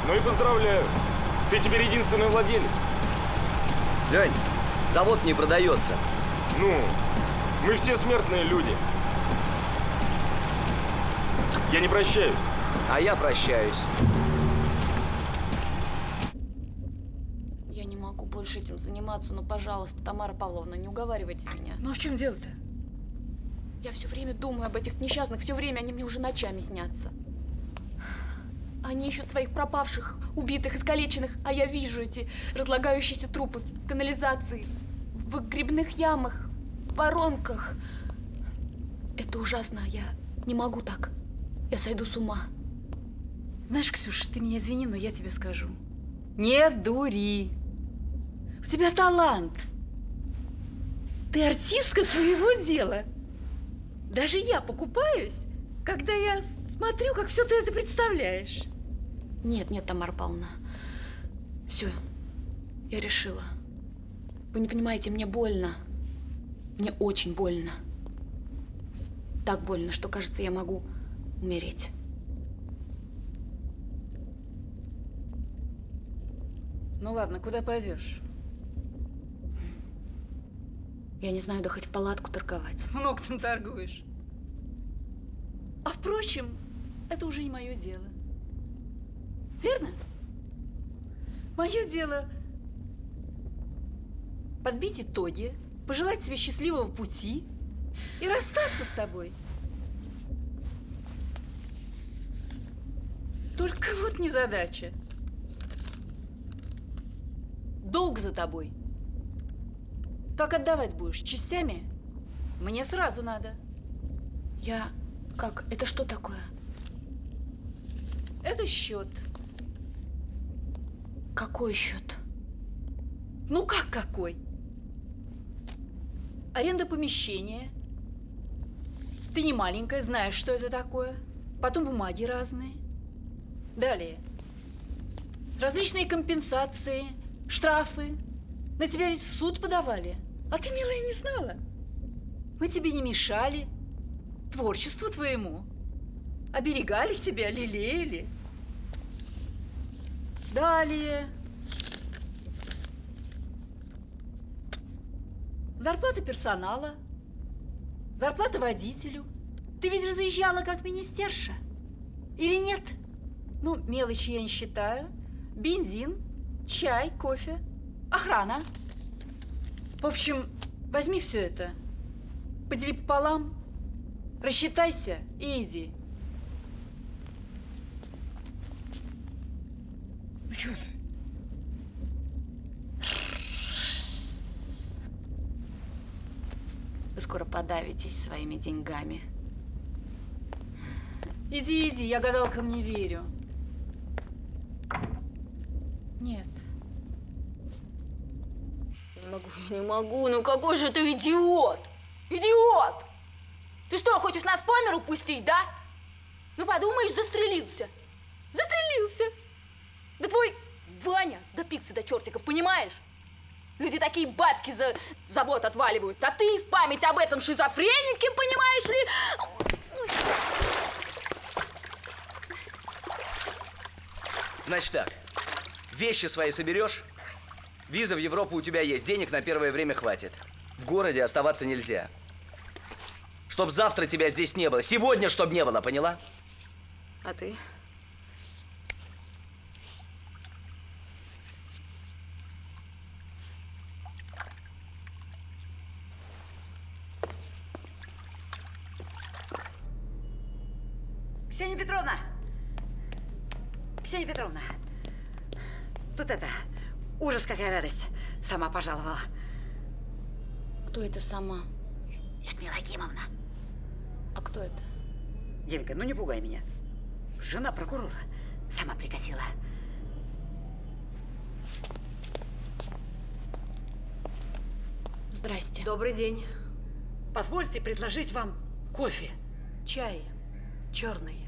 Ну и поздравляю. Ты теперь единственный владелец. Лень, завод не продается. Ну, мы все смертные люди. Я не прощаюсь. А я прощаюсь. Я не могу больше этим заниматься, но, пожалуйста, Тамара Павловна, не уговаривайте меня. Ну, в чем дело-то? Я все время думаю об этих несчастных, все время они мне уже ночами снятся. Они ищут своих пропавших, убитых, искалеченных, а я вижу эти разлагающиеся трупы в канализации, в грибных ямах, в воронках. Это ужасно, я не могу так. Я сойду с ума. Знаешь, Ксюша, ты меня извини, но я тебе скажу. Не дури. У тебя талант. Ты артистка своего дела. Даже я покупаюсь, когда я смотрю, как все ты это представляешь. Нет, нет, Тамара Павловна. Все, я решила. Вы не понимаете, мне больно. Мне очень больно. Так больно, что, кажется, я могу умереть. Ну ладно, куда пойдешь? Я не знаю, да хоть в палатку торговать. Много ты торгуешь. А впрочем, это уже не мое дело. Верно? Мое дело подбить итоги, пожелать тебе счастливого пути и расстаться с тобой. Только вот незадача. Долг за тобой. Как отдавать будешь? Частями? Мне сразу надо. Я... Как? Это что такое? Это счет. Какой счет? Ну как какой? Аренда помещения. Ты не маленькая, знаешь, что это такое. Потом бумаги разные. Далее. Различные компенсации, штрафы. На тебя ведь в суд подавали. А ты, милая, не знала. Мы тебе не мешали. Творчеству твоему. Оберегали тебя, лелеяли. Далее. Зарплата персонала. Зарплата водителю. Ты ведь разъезжала как министерша. Или нет? Ну, мелочи я не считаю. Бензин, чай, кофе, охрана. В общем, возьми все это, подели пополам, рассчитайся и иди. Ну что ты? Вы скоро подавитесь своими деньгами. Иди, иди, я гадалкам не верю. Нет. Не могу, я не могу. Ну какой же ты идиот! Идиот! Ты что, хочешь нас по миру пустить, да? Ну подумаешь, застрелился. Застрелился. Да твой Ваня до пиксы до чертиков, понимаешь? Люди такие бабки за забот отваливают, а ты в память об этом шизофренике, понимаешь ли? Значит так, вещи свои соберешь, виза в Европу у тебя есть, денег на первое время хватит. В городе оставаться нельзя. Чтоб завтра тебя здесь не было, сегодня чтоб не было, поняла? А ты? Ксения Петровна! Ксения Петровна! Тут это, ужас какая радость. Сама пожаловала. Кто это сама? Людмила Акимовна. А кто это? Девенька, ну не пугай меня. Жена прокурора сама прикатила. Здрасте. Добрый день. Позвольте предложить вам кофе. Чай. Черный.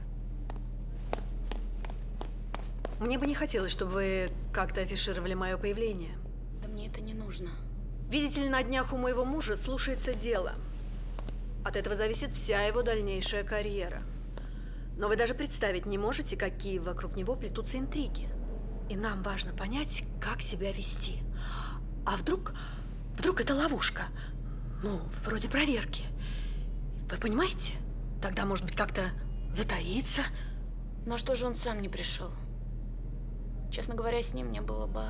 Мне бы не хотелось, чтобы вы как-то афишировали мое появление. Да мне это не нужно. Видите ли, на днях у моего мужа слушается дело. От этого зависит вся его дальнейшая карьера. Но вы даже представить не можете, какие вокруг него плетутся интриги. И нам важно понять, как себя вести. А вдруг, вдруг это ловушка? Ну, вроде проверки. Вы понимаете? Тогда, может быть, как-то затаиться. На что же он сам не пришел? Честно говоря, с ним мне было бы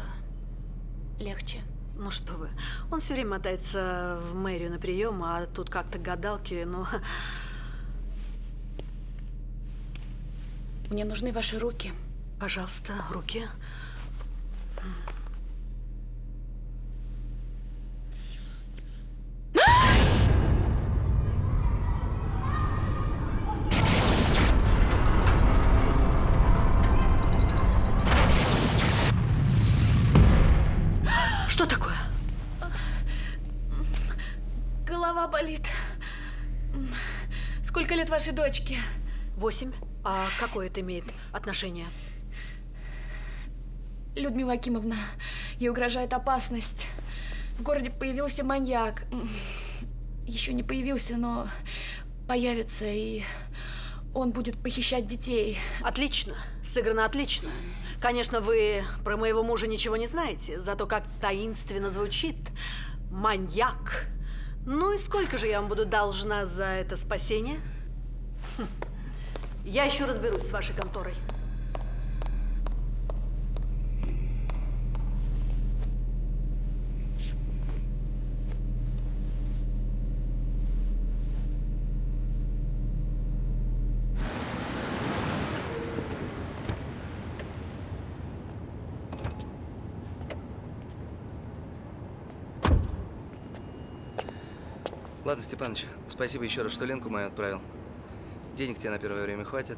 легче. Ну что вы, он все время мотается в мэрию на прием, а тут как-то гадалки, ну... Мне нужны ваши руки. Пожалуйста, руки. Что лет вашей дочке? Восемь. А какое это имеет отношение? Людмила Акимовна, ей угрожает опасность. В городе появился маньяк. Еще не появился, но появится, и он будет похищать детей. Отлично. Сыграно отлично. Конечно, вы про моего мужа ничего не знаете, зато как таинственно звучит. Маньяк. Ну и сколько же я вам буду должна за это спасение? <laughs> Я еще разберусь с вашей конторой. Ладно, Степаныч, спасибо еще раз, что Ленку мою отправил. Денег тебе на первое время хватит.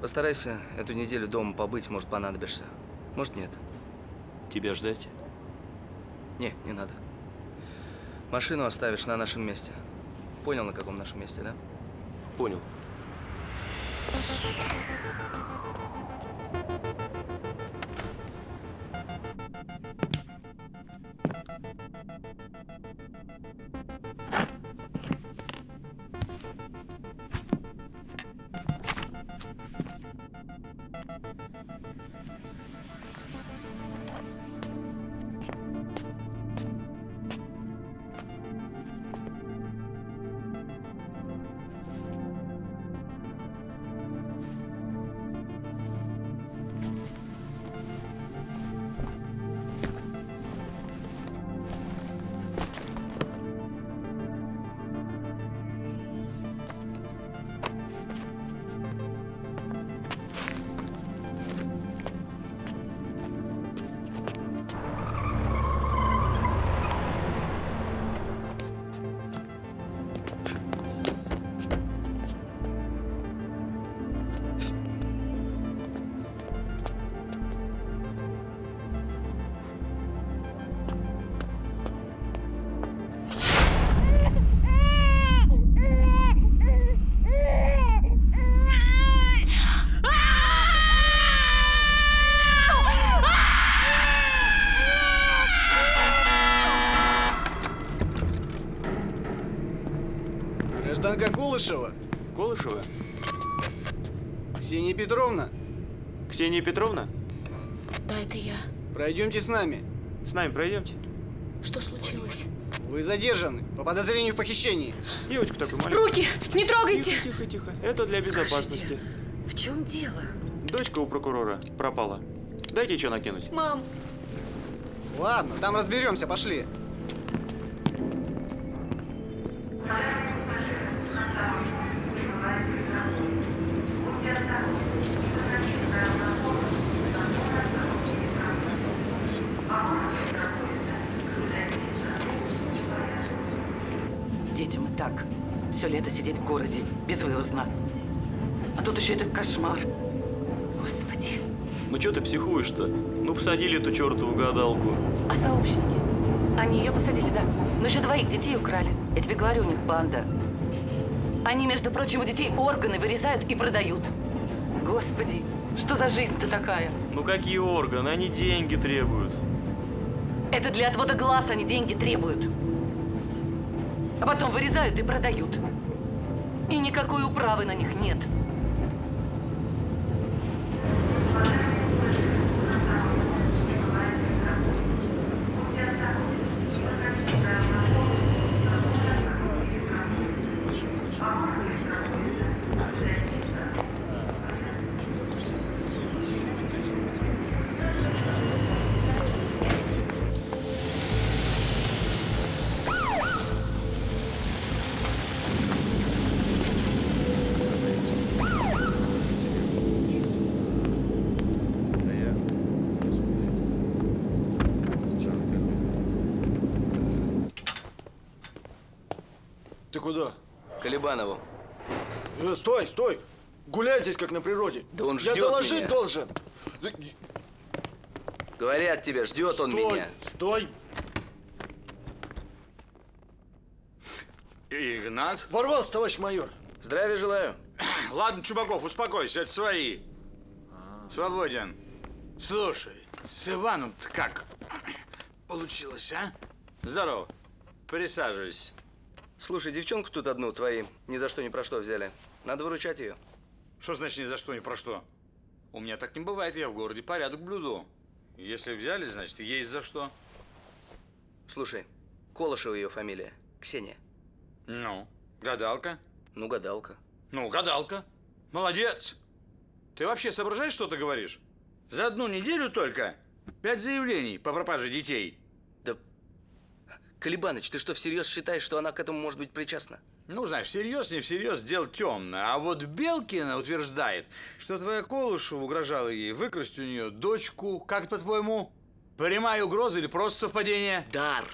Постарайся эту неделю дома побыть, может, понадобишься. Может, нет. Тебя ждать? Не, не надо. Машину оставишь на нашем месте. Понял, на каком нашем месте, да? Понял. Колышева? Петровна? Ксения Петровна? Да, это я. Пройдемте с нами. С нами пройдемте. Что случилось? Вы задержаны по подозрению в похищении. Девочку такую маленькую. Руки! Не трогайте! Тихо, тихо, тихо. Это для безопасности. В чем дело? Дочка у прокурора пропала. Дайте что накинуть. Мам! Ладно, там разберемся, пошли. Лето сидеть в городе безвылазно. А тут еще этот кошмар. Господи. Ну что ты психуешь-то? Ну посадили эту чертову гадалку. А сообщники? Они ее посадили, да? Но еще двоих детей украли. Я тебе говорю, у них банда. Они, между прочим, у детей органы вырезают и продают. Господи, что за жизнь-то такая? Ну какие органы? Они деньги требуют. Это для отвода глаз они деньги требуют. А потом вырезают и продают. И никакой управы на них нет. Ты куда? Колебанову. Э, стой, стой! Гуляй здесь, как на природе. Да он Я ждет доложить меня. должен. Говорят тебе, ждет он Стой, меня. Стой! Игнат? Ворвался, товарищ майор. Здравия желаю. Ладно, Чубаков, успокойся, это свои. Свободен. Слушай, с иваном как получилось, а? Здорово. Присаживайся. Слушай, девчонку тут одну твои ни за что ни про что взяли. Надо выручать ее. Что значит ни за что, ни про что? У меня так не бывает, я в городе порядок блюду. Если взяли, значит, есть за что. Слушай, Колышева ее фамилия. Ксения. Ну, гадалка? Ну, гадалка. Ну, гадалка. Молодец. Ты вообще соображаешь, что ты говоришь? За одну неделю только пять заявлений по пропаже детей. Да, Колебаныч, ты что, всерьез считаешь, что она к этому может быть причастна? Ну, знаешь, всерьез, не всерьез, дело темное. А вот Белкина утверждает, что твоя Колышева угрожала ей выкрасть у нее дочку. Как по-твоему? Прямая угроза или просто совпадение? Дар.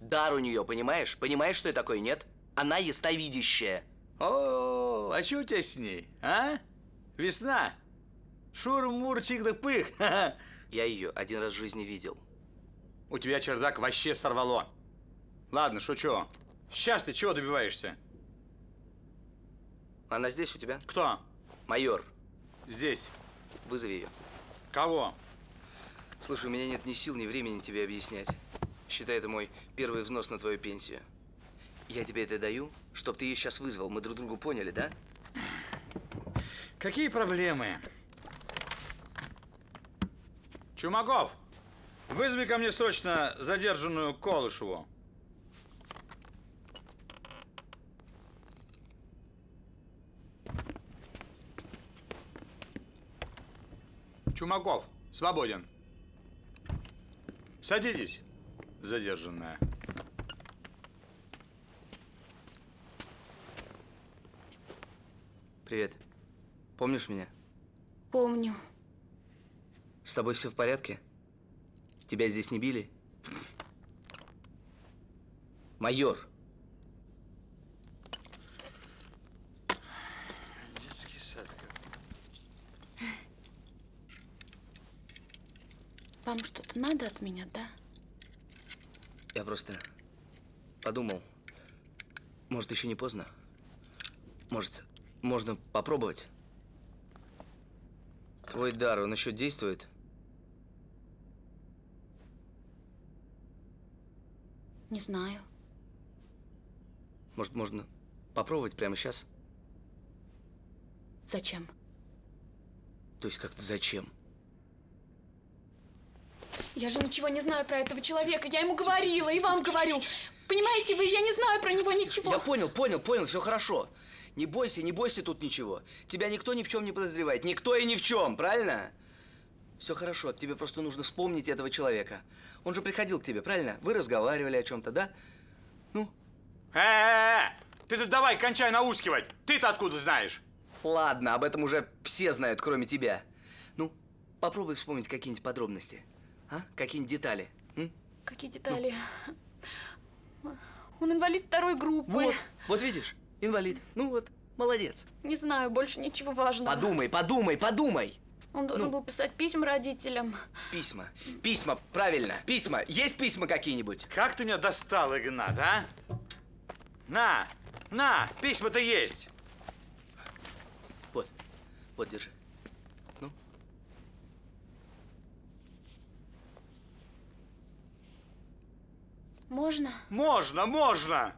Дар у нее, понимаешь? Понимаешь, что это такое, нет? Она ясновидящая. О, а что у тебя с ней, а? Весна. Шур-мур, чик-да-пых. <laughs> Я ее один раз в жизни видел. У тебя чердак вообще сорвало. Ладно, шучу. Сейчас ты чего добиваешься? Она здесь у тебя? Кто? Майор. Здесь. Вызови ее. Кого? Слушай, у меня нет ни сил, ни времени тебе объяснять. Считай, это мой первый взнос на твою пенсию. Я тебе это даю, чтоб ты ее сейчас вызвал. Мы друг другу поняли, да? Какие проблемы? Чумаков, вызови ко мне срочно задержанную Колышеву. Чумаков, свободен. Садитесь, задержанная. Привет. Помнишь меня? Помню. С тобой все в порядке? Тебя здесь не били? Майор. Вам что-то надо от меня, да? Я просто подумал, может, еще не поздно? Может, можно попробовать? Твой дар, он еще действует? Не знаю. Может, можно Попробовать прямо сейчас? Зачем? То есть как-то зачем? Я же ничего не знаю про этого человека. Я ему говорила и вам говорю. Понимаете вы, я не знаю про него ничего. Я понял, понял, понял, все хорошо. Не бойся, не бойся тут ничего. Тебя никто ни в чем не подозревает. Никто и ни в чем, правильно? Все хорошо, тебе просто нужно вспомнить этого человека. Он же приходил к тебе, правильно? Вы разговаривали о чем-то, да? Э-э-э! Ты-то давай, кончай наускивать. Ты-то откуда знаешь? Ладно, об этом уже все знают, кроме тебя. Ну, попробуй вспомнить какие-нибудь подробности. А? Какие-нибудь детали. м? Какие детали? Он инвалид второй группы. Вот, вот видишь, инвалид. Ну вот, молодец. Не знаю, больше ничего важного. Подумай, подумай, подумай. Он должен Ну. был писать письма родителям. Письма. Письма, правильно. Письма. Есть письма какие-нибудь? Как ты меня достал, Игнат, а? На, на, письма-то есть. Вот, вот, держи. Можно? Можно, можно.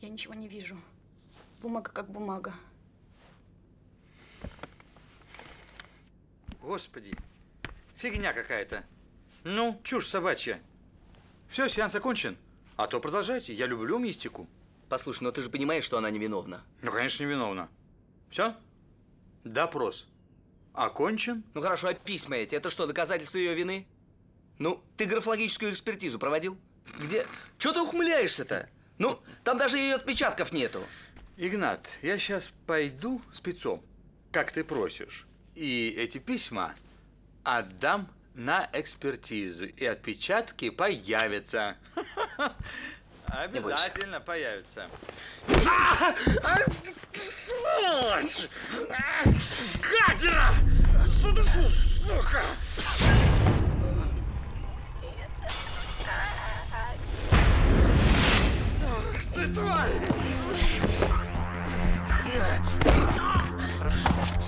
Я ничего не вижу. Бумага как бумага. Господи, фигня какая-то. Ну, чушь собачья. Все, сеанс окончен. А то продолжайте, я люблю мистику. Послушай, но ты же понимаешь, что она невиновна. Ну, конечно, невиновна. Все? Допрос. Окончен? Ну хорошо, а письма эти, это что, доказательство ее вины? Ну, ты графологическую экспертизу проводил? Где? Чего ты ухмыляешься-то? Ну, там даже ее отпечатков нету. Игнат, я сейчас пойду спецом, как ты просишь. И эти письма отдам на экспертизу. И отпечатки появятся. Обязательно появятся. Сволочь! Гадина! Судушу, сука! Ах ты тварь!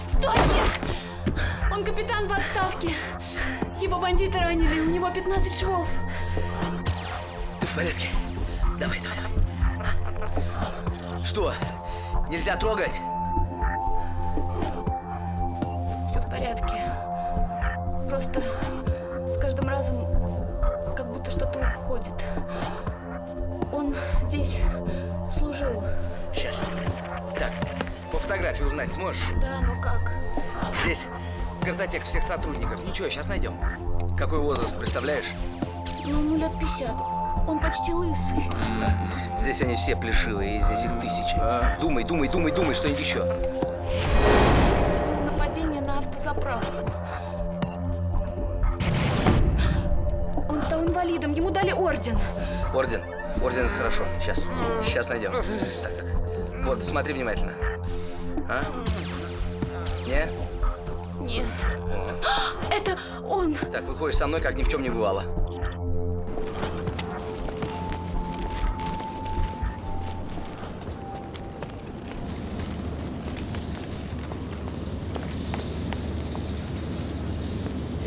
Стойте! Он капитан в отставке. Его бандиты ранили, у него 15 швов. В порядке? Давай, давай, давай. Что? Нельзя трогать? Все в порядке. Просто с каждым разом как будто что-то уходит. Он здесь служил. Сейчас. Так, по фотографии узнать сможешь? Да, но как? Здесь картотек всех сотрудников. Ничего, сейчас найдем. Какой возраст, представляешь? Ну, ему лет 50. Он почти лысый. <laughs> Здесь они все плешивые, и здесь их тысячи. Думай, думай, думай, думай, что-нибудь еще. Нападение на автозаправку. Он стал инвалидом, ему дали орден. Орден. Орден, это хорошо. Сейчас. Сейчас найдем. Так, так. Вот, смотри внимательно. А? Не? Нет. О. <gasps> Это он! Так, выходишь со мной, как ни в чем не бывало.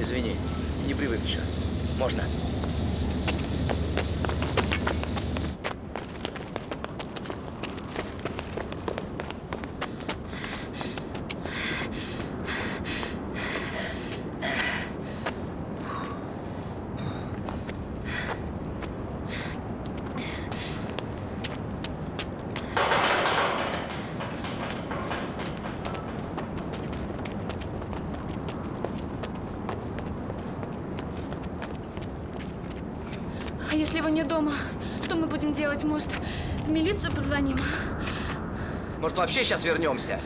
Извини, не привык еще. Можно? А если его нет дома, что мы будем делать? Может, в милицию позвоним? Вообще сейчас вернемся?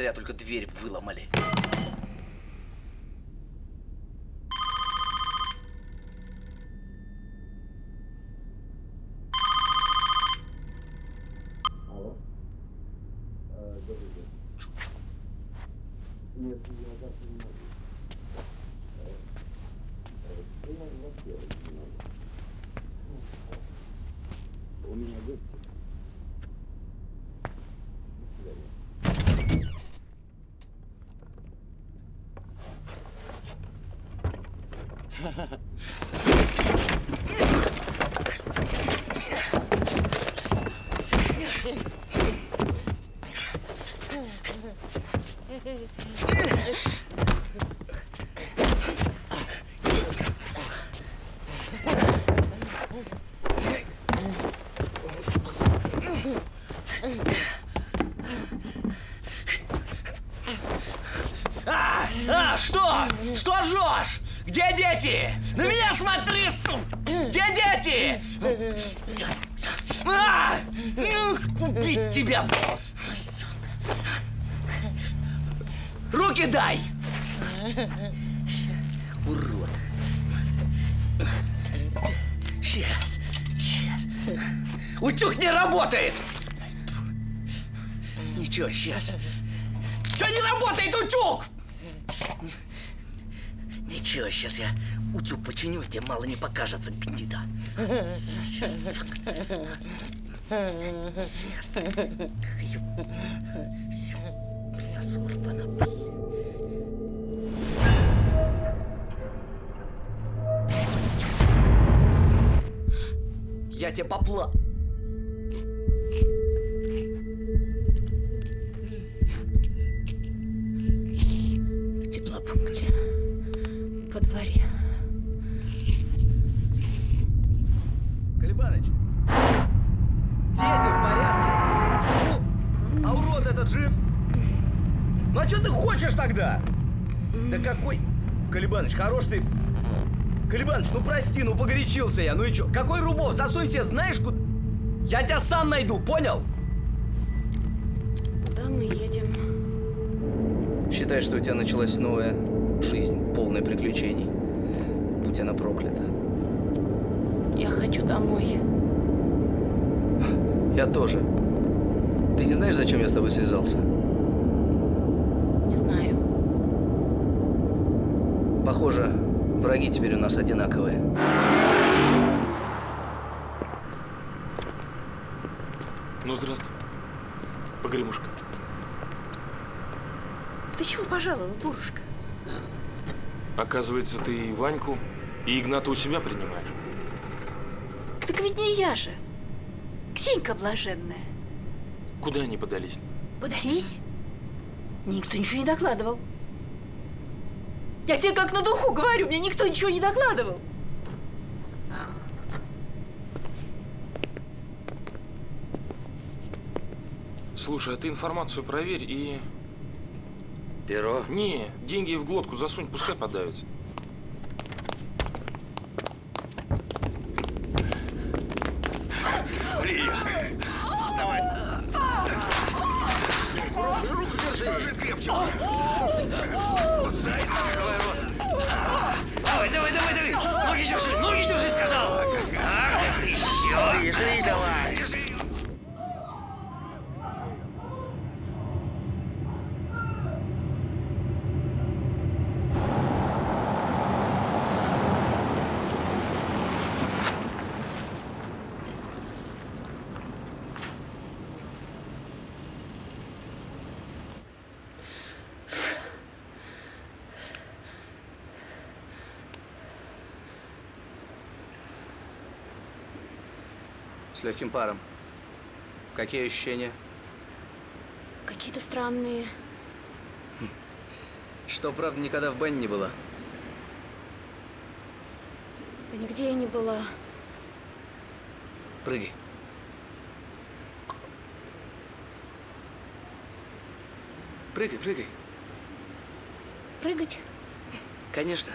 Зря только дверь выломали. У меня гости. А, а, что? Что жжешь? Где дети? На меня смотри, су! Где дети? А! Ну, Убить тебя! Руки дай! Урод! Сейчас, сейчас. Утюг не работает! Ничего, сейчас. Что не работает утюг? Ничего, сейчас я утюг починю, тебе мало не покажется, гнида. Сейчас. Все, бля, сорвано. Тебе попла... В теплопункте. По дворе. Колебаныч, дети в порядке? Ну, а урод этот жив? Ну а что ты хочешь тогда? Да какой... Колебаныч, хорош ты... Колебаныч, ну прости, ну погорячился я, ну и чё? Какой Рубов? Засунь тебе знаешь куда? Я тебя сам найду, понял? Куда мы едем? Считай, что у тебя началась новая жизнь, полная приключений. Будь она проклята. Я хочу домой. Я тоже. Ты не знаешь, зачем я с тобой связался? Не знаю. Похоже, враги теперь у нас одинаковые. Ну, здравствуй, погремушка. Ты чего пожаловал, дурушка? Оказывается, ты и Ваньку, и Игната у себя принимаешь. Так ведь не я же. Ксенька блаженная. Куда они подались? Подались? Никто ничего не докладывал. Я тебе как на духу говорю, мне никто ничего не докладывал. Слушай, а ты информацию проверь и... Перо? Не, деньги в глотку засунь, пускай подавится. Давай. Руку держи, держи крепче. Кусай. Открывай рот. Давай, давай, давай, давай. Ноги держи, ноги держи, сказал. Ага, еще. Держи, давай. Держи. С легким паром. Какие ощущения? Какие-то странные. Что, правда, никогда в бане не была? Да нигде я не была. Прыгай. Прыгай, прыгай. Прыгать? Конечно.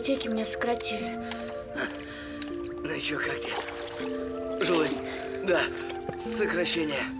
Библиотеке меня сократили. Ну и чё, как тебе? Жилось? Да, сокращение.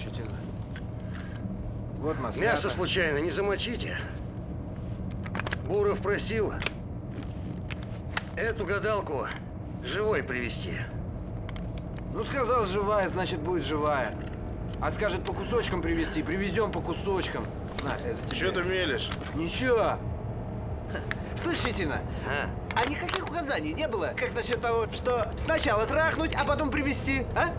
Щетина. Вот маслята. Мясо случайно не замочите? Буров просил эту гадалку живой привезти. Ну, сказал живая, значит, будет живая. А скажет по кусочкам привезти, привезем по кусочкам. На, это тебе. Чё ты мелешь? Ничего. Слышь, Щетина, а? никаких указаний не было? Как насчет того, что сначала трахнуть, а потом привезти, а?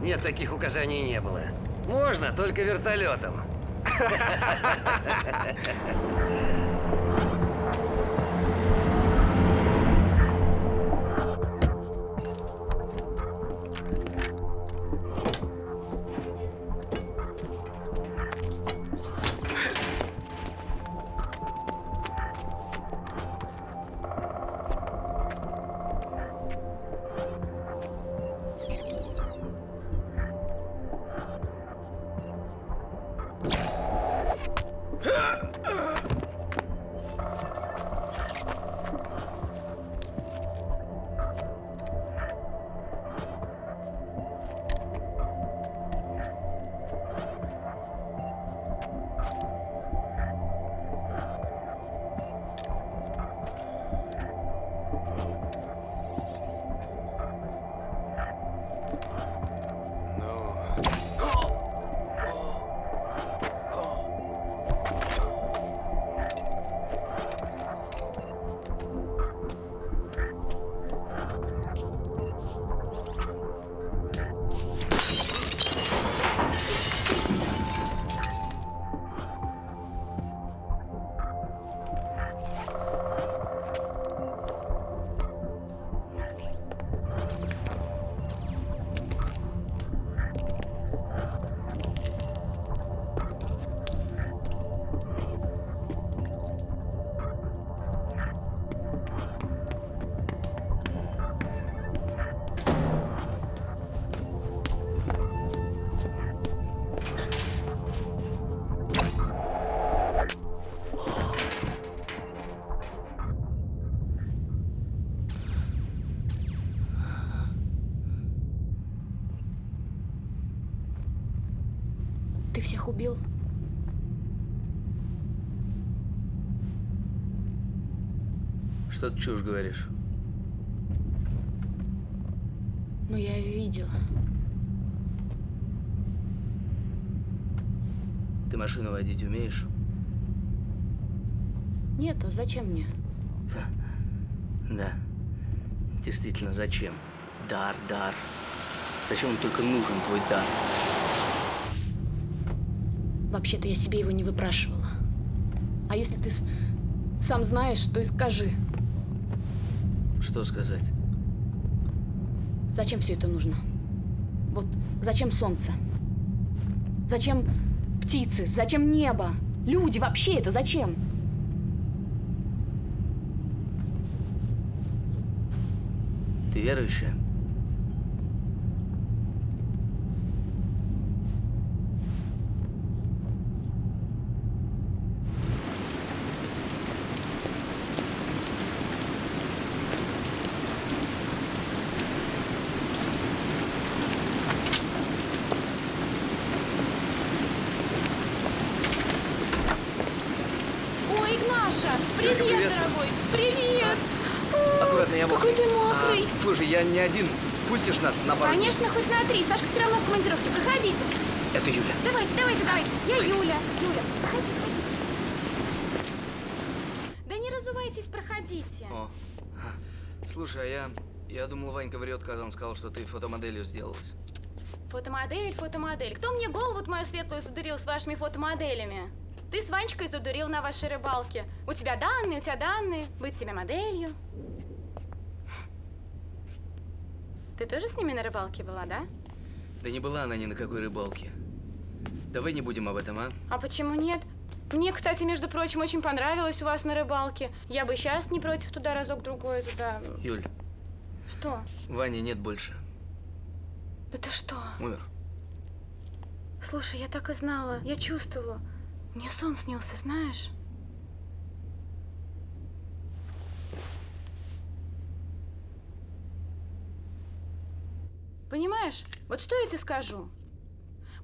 Нет, таких указаний не было. Можно, только вертолетом. <laughs> всех убил. Что ты чушь говоришь? Но я видела. Ты машину водить умеешь? Нет, а зачем мне? <laughs> Да. Действительно, зачем? Дар, дар. Зачем он только нужен, твой дар? Вообще-то я себе его не выпрашивала. А если ты сам знаешь, то и скажи, Что сказать? зачем все это нужно? Вот зачем солнце? Зачем птицы? Зачем небо? Люди вообще это зачем? Ты верующая? Ой, Игнаша! Привет, привет. дорогой! Привет! Аккуратно, я Какой ты мокрый! А, слушай, я не один. Пустишь нас на пару? Конечно, хоть на три. Сашка все равно в командировке. Проходите. Это Юля. Давайте, давайте, давайте. Я Юля. Юля, заходи. Да не разувайтесь, проходите. О. Слушай, а я... Я думал, Ванька врет, когда он сказал, что ты фотомоделью сделалась. Фотомодель, фотомодель. Кто мне голову мою светлую задурил с вашими фотомоделями? Ты с Ванечкой задурил на вашей рыбалке. У тебя данные, у тебя данные. Быть тебе моделью. Ты тоже с ними на рыбалке была, да? Да не была она ни на какой рыбалке. Давай не будем об этом, а? А почему нет? Мне, кстати, между прочим, очень понравилось у вас на рыбалке. Я бы сейчас не против туда разок-другой туда. Юль, Что? Вани нет больше. Да ты что? Умер. Слушай, я так и знала. Я чувствовала. Мне сон снился, знаешь? Понимаешь? Вот что я тебе скажу?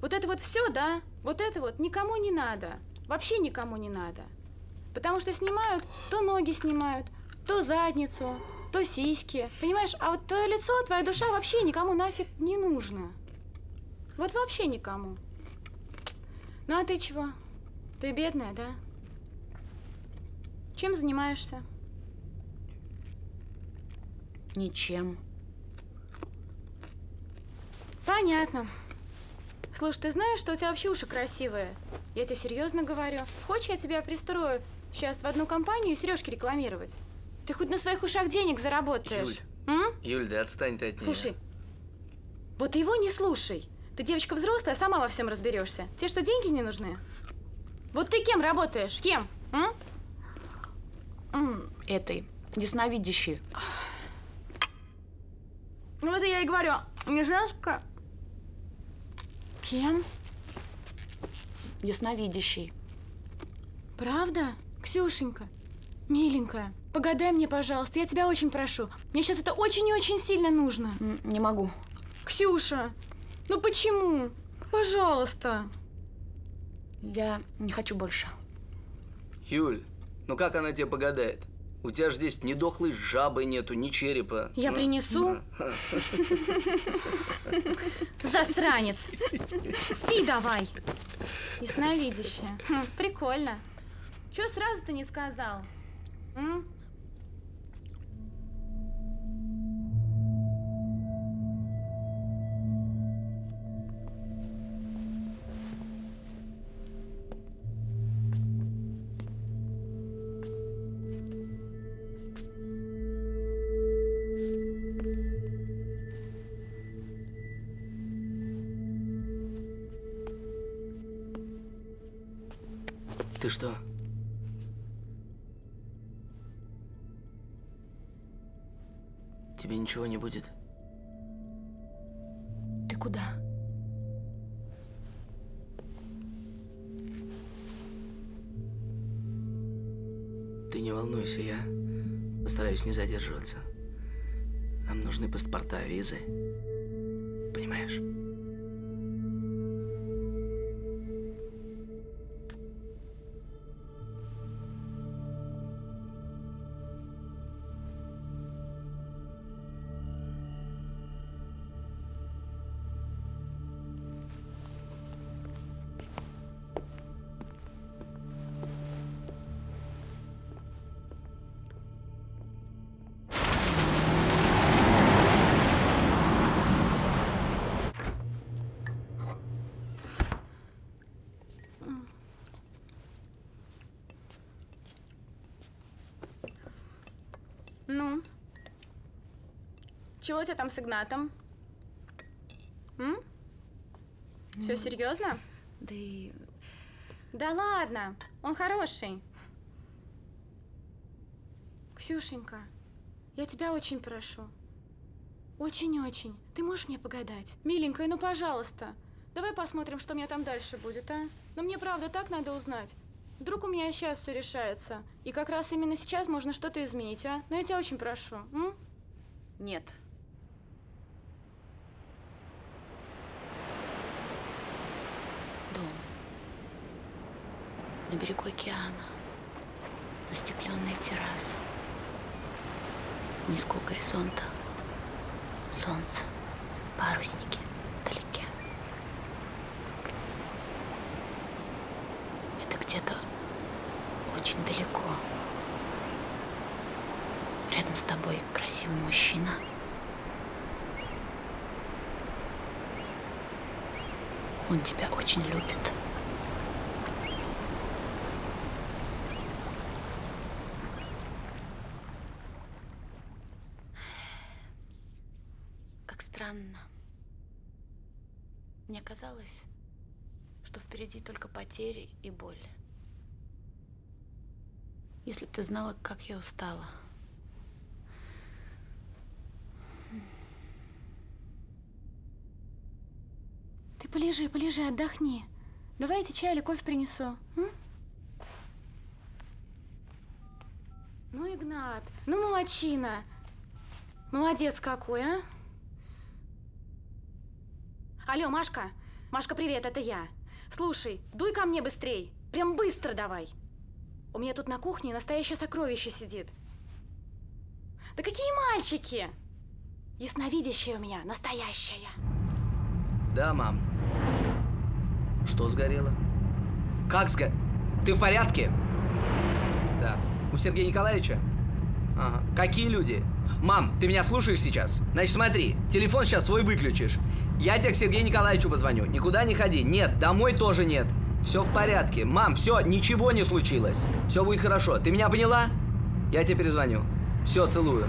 Вот это вот все, да? Вот это вот никому не надо. Вообще никому не надо. Потому что снимают, то ноги снимают, то задницу, то сиськи. Понимаешь? А вот твое лицо, твоя душа вообще никому нафиг не нужно. Вот вообще никому. Ну а ты чего? Ты бедная, да? Чем занимаешься? Ничем. Понятно. Слушай, ты знаешь, что у тебя вообще уши красивые? Я тебе серьезно говорю. Хочешь, я тебя пристрою сейчас в одну компанию и сережки рекламировать? Ты хоть на своих ушах денег заработаешь. М? Юль, да отстань ты от нее. Слушай, вот его не слушай. Ты девочка взрослая, сама во всем разберешься. Тебе что, деньги не нужны? Вот ты кем работаешь? Кем? М? М, Этой, ясновидящей. Вот я и говорю, не знаешь, как? Кем? Ясновидящей. Правда? Ксюшенька, миленькая, погадай мне, пожалуйста, я тебя очень прошу. Мне сейчас это очень и очень сильно нужно. Не могу. Ксюша, ну почему? Пожалуйста. Я не хочу больше. Юль, ну как она тебе погадает? У тебя же здесь ни дохлой жабы нету, ни черепа. Я Ну, принесу. Засранец. Спи давай. Ясновидящая. Хм, прикольно. Чего сразу-то не сказал? М? Что? Тебе ничего не будет? Ты куда? Ты не волнуйся, я постараюсь не задерживаться. Нам нужны паспорта, визы. Понимаешь? Чего у тебя там с Игнатом? М? Все серьезно? Да и... Да ладно, он хороший. Ксюшенька, я тебя очень прошу. Очень-очень. Ты можешь мне погадать? Миленькая, ну пожалуйста. Давай посмотрим, что у меня там дальше будет, а? Но мне правда так надо узнать. Вдруг у меня сейчас все решается. И как раз именно сейчас можно что-то изменить, а? Но я тебя очень прошу. М? Нет. Дом. На берегу океана. Застекленная терраса. Низко у горизонта. Солнце. Парусники вдалеке. Это где-то очень далеко. Рядом с тобой красивый мужчина. Он тебя очень любит. Как странно. Мне казалось, что впереди только потери и боль. Если бы ты знала, как я устала. Ты полежи, полежи, отдохни. Давай я тебе чай или кофе принесу. м? Ну, Игнат, ну, молодчина. Молодец какой, а? Алло, Машка. Машка, привет, это я. Слушай, дуй ко мне быстрей. Прям быстро давай. У меня тут на кухне настоящее сокровище сидит. Да какие мальчики? Ясновидящее у меня, настоящее. Да, мам. Что сгорело? Как сго... Ты в порядке? Да. У Сергея Николаевича? Ага. Какие люди? Мам, ты меня слушаешь сейчас? Значит, смотри, телефон сейчас свой выключишь. Я тебе к Сергею Николаевичу позвоню. Никуда не ходи. Нет, домой тоже нет. Все в порядке. Мам, все, ничего не случилось. Все будет хорошо. Ты меня поняла? Я тебе перезвоню. Все, целую.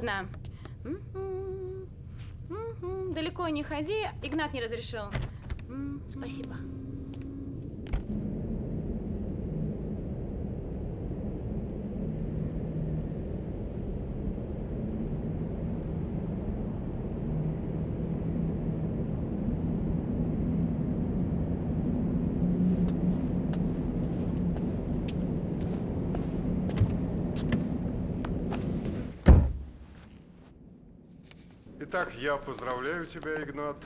Холодно. Далеко не ходи, Игнат не разрешил. Спасибо. Итак, я поздравляю тебя, Игнат.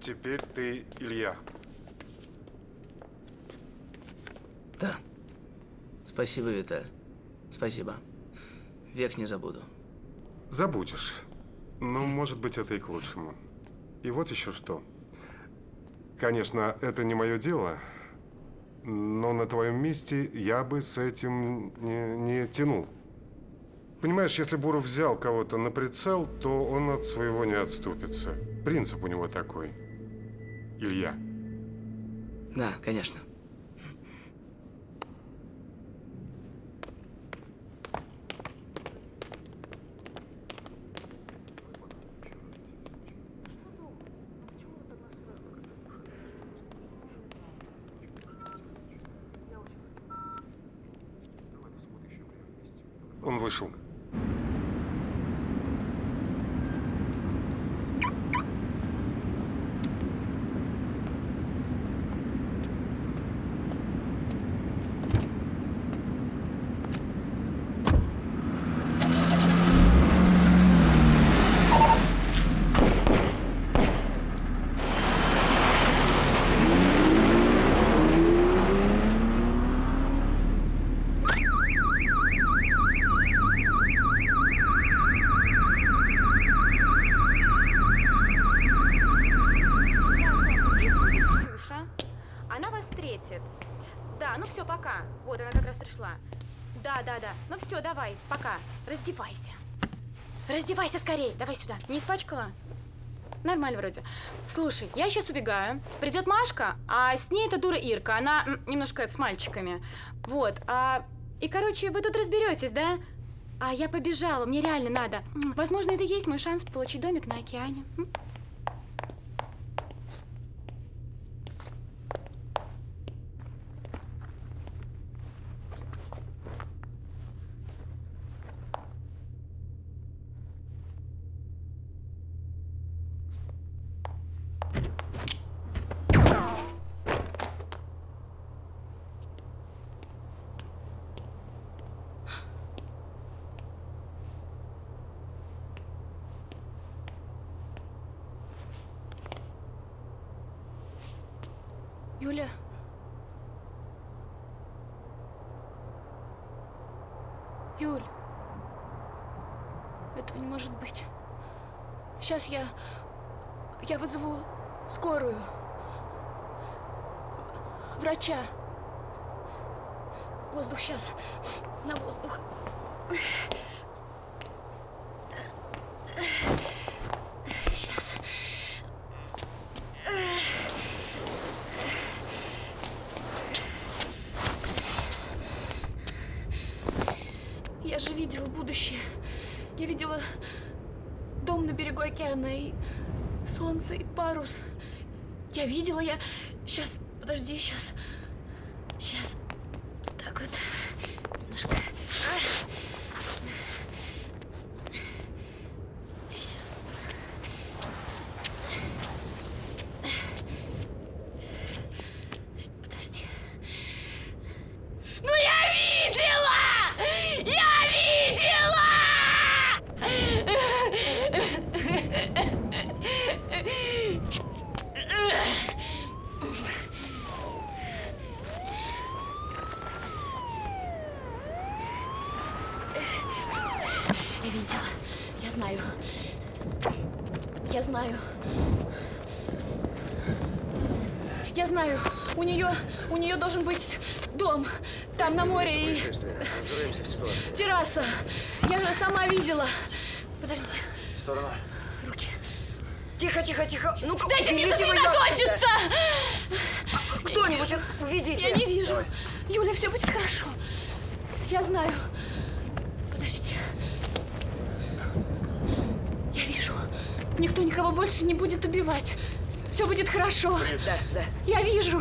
Теперь ты Илья. Да. Спасибо, Виталь. Спасибо. Век не забуду. Забудешь. Но, может быть, это и к лучшему. И вот еще что. Конечно, это не мое дело, но на твоем месте я бы с этим не, не тянул. Понимаешь, если Буров взял кого-то на прицел, то он от своего не отступится. Принцип у него такой. Илья. Да, конечно. Он вышел. Да, да, да. Ну все, давай, пока. Раздевайся. Раздевайся скорее. Давай сюда. Не испачкала? Нормально вроде. Слушай, я сейчас убегаю. Придет Машка, а с ней эта дура Ирка. Она немножко с мальчиками. Вот. А, и, короче, вы тут разберетесь, да? А я побежала, мне реально надо. Возможно, это и есть мой шанс получить домик на океане. М? Юля. Юль. Этого не может быть. Сейчас я... Я вызову скорую. Врача. Воздух сейчас. На воздух. Сейчас. Я же видела будущее. Я видела дом на берегу океана и солнце, и парус. Я видела, я... Сейчас, подожди. Сейчас. Так вот. Немножко. Сейчас. Подожди. Ну я видела! Я видела! Я видела. Я знаю. Я знаю. Я знаю. У нее, у нее должен быть дом. Там на море и Разбираемся в ситуации. терраса. Я же сама видела. Подождите. В сторону. Руки. Тихо, тихо, тихо. Ну, Дайте мне уберите вы её сосредоточиться! отсюда. Кто-нибудь, уведите. Я не вижу. Юля, все будет хорошо. Я знаю. Подождите. Я вижу. Никто никого больше не будет убивать. Все будет хорошо. Да, да. Я вижу.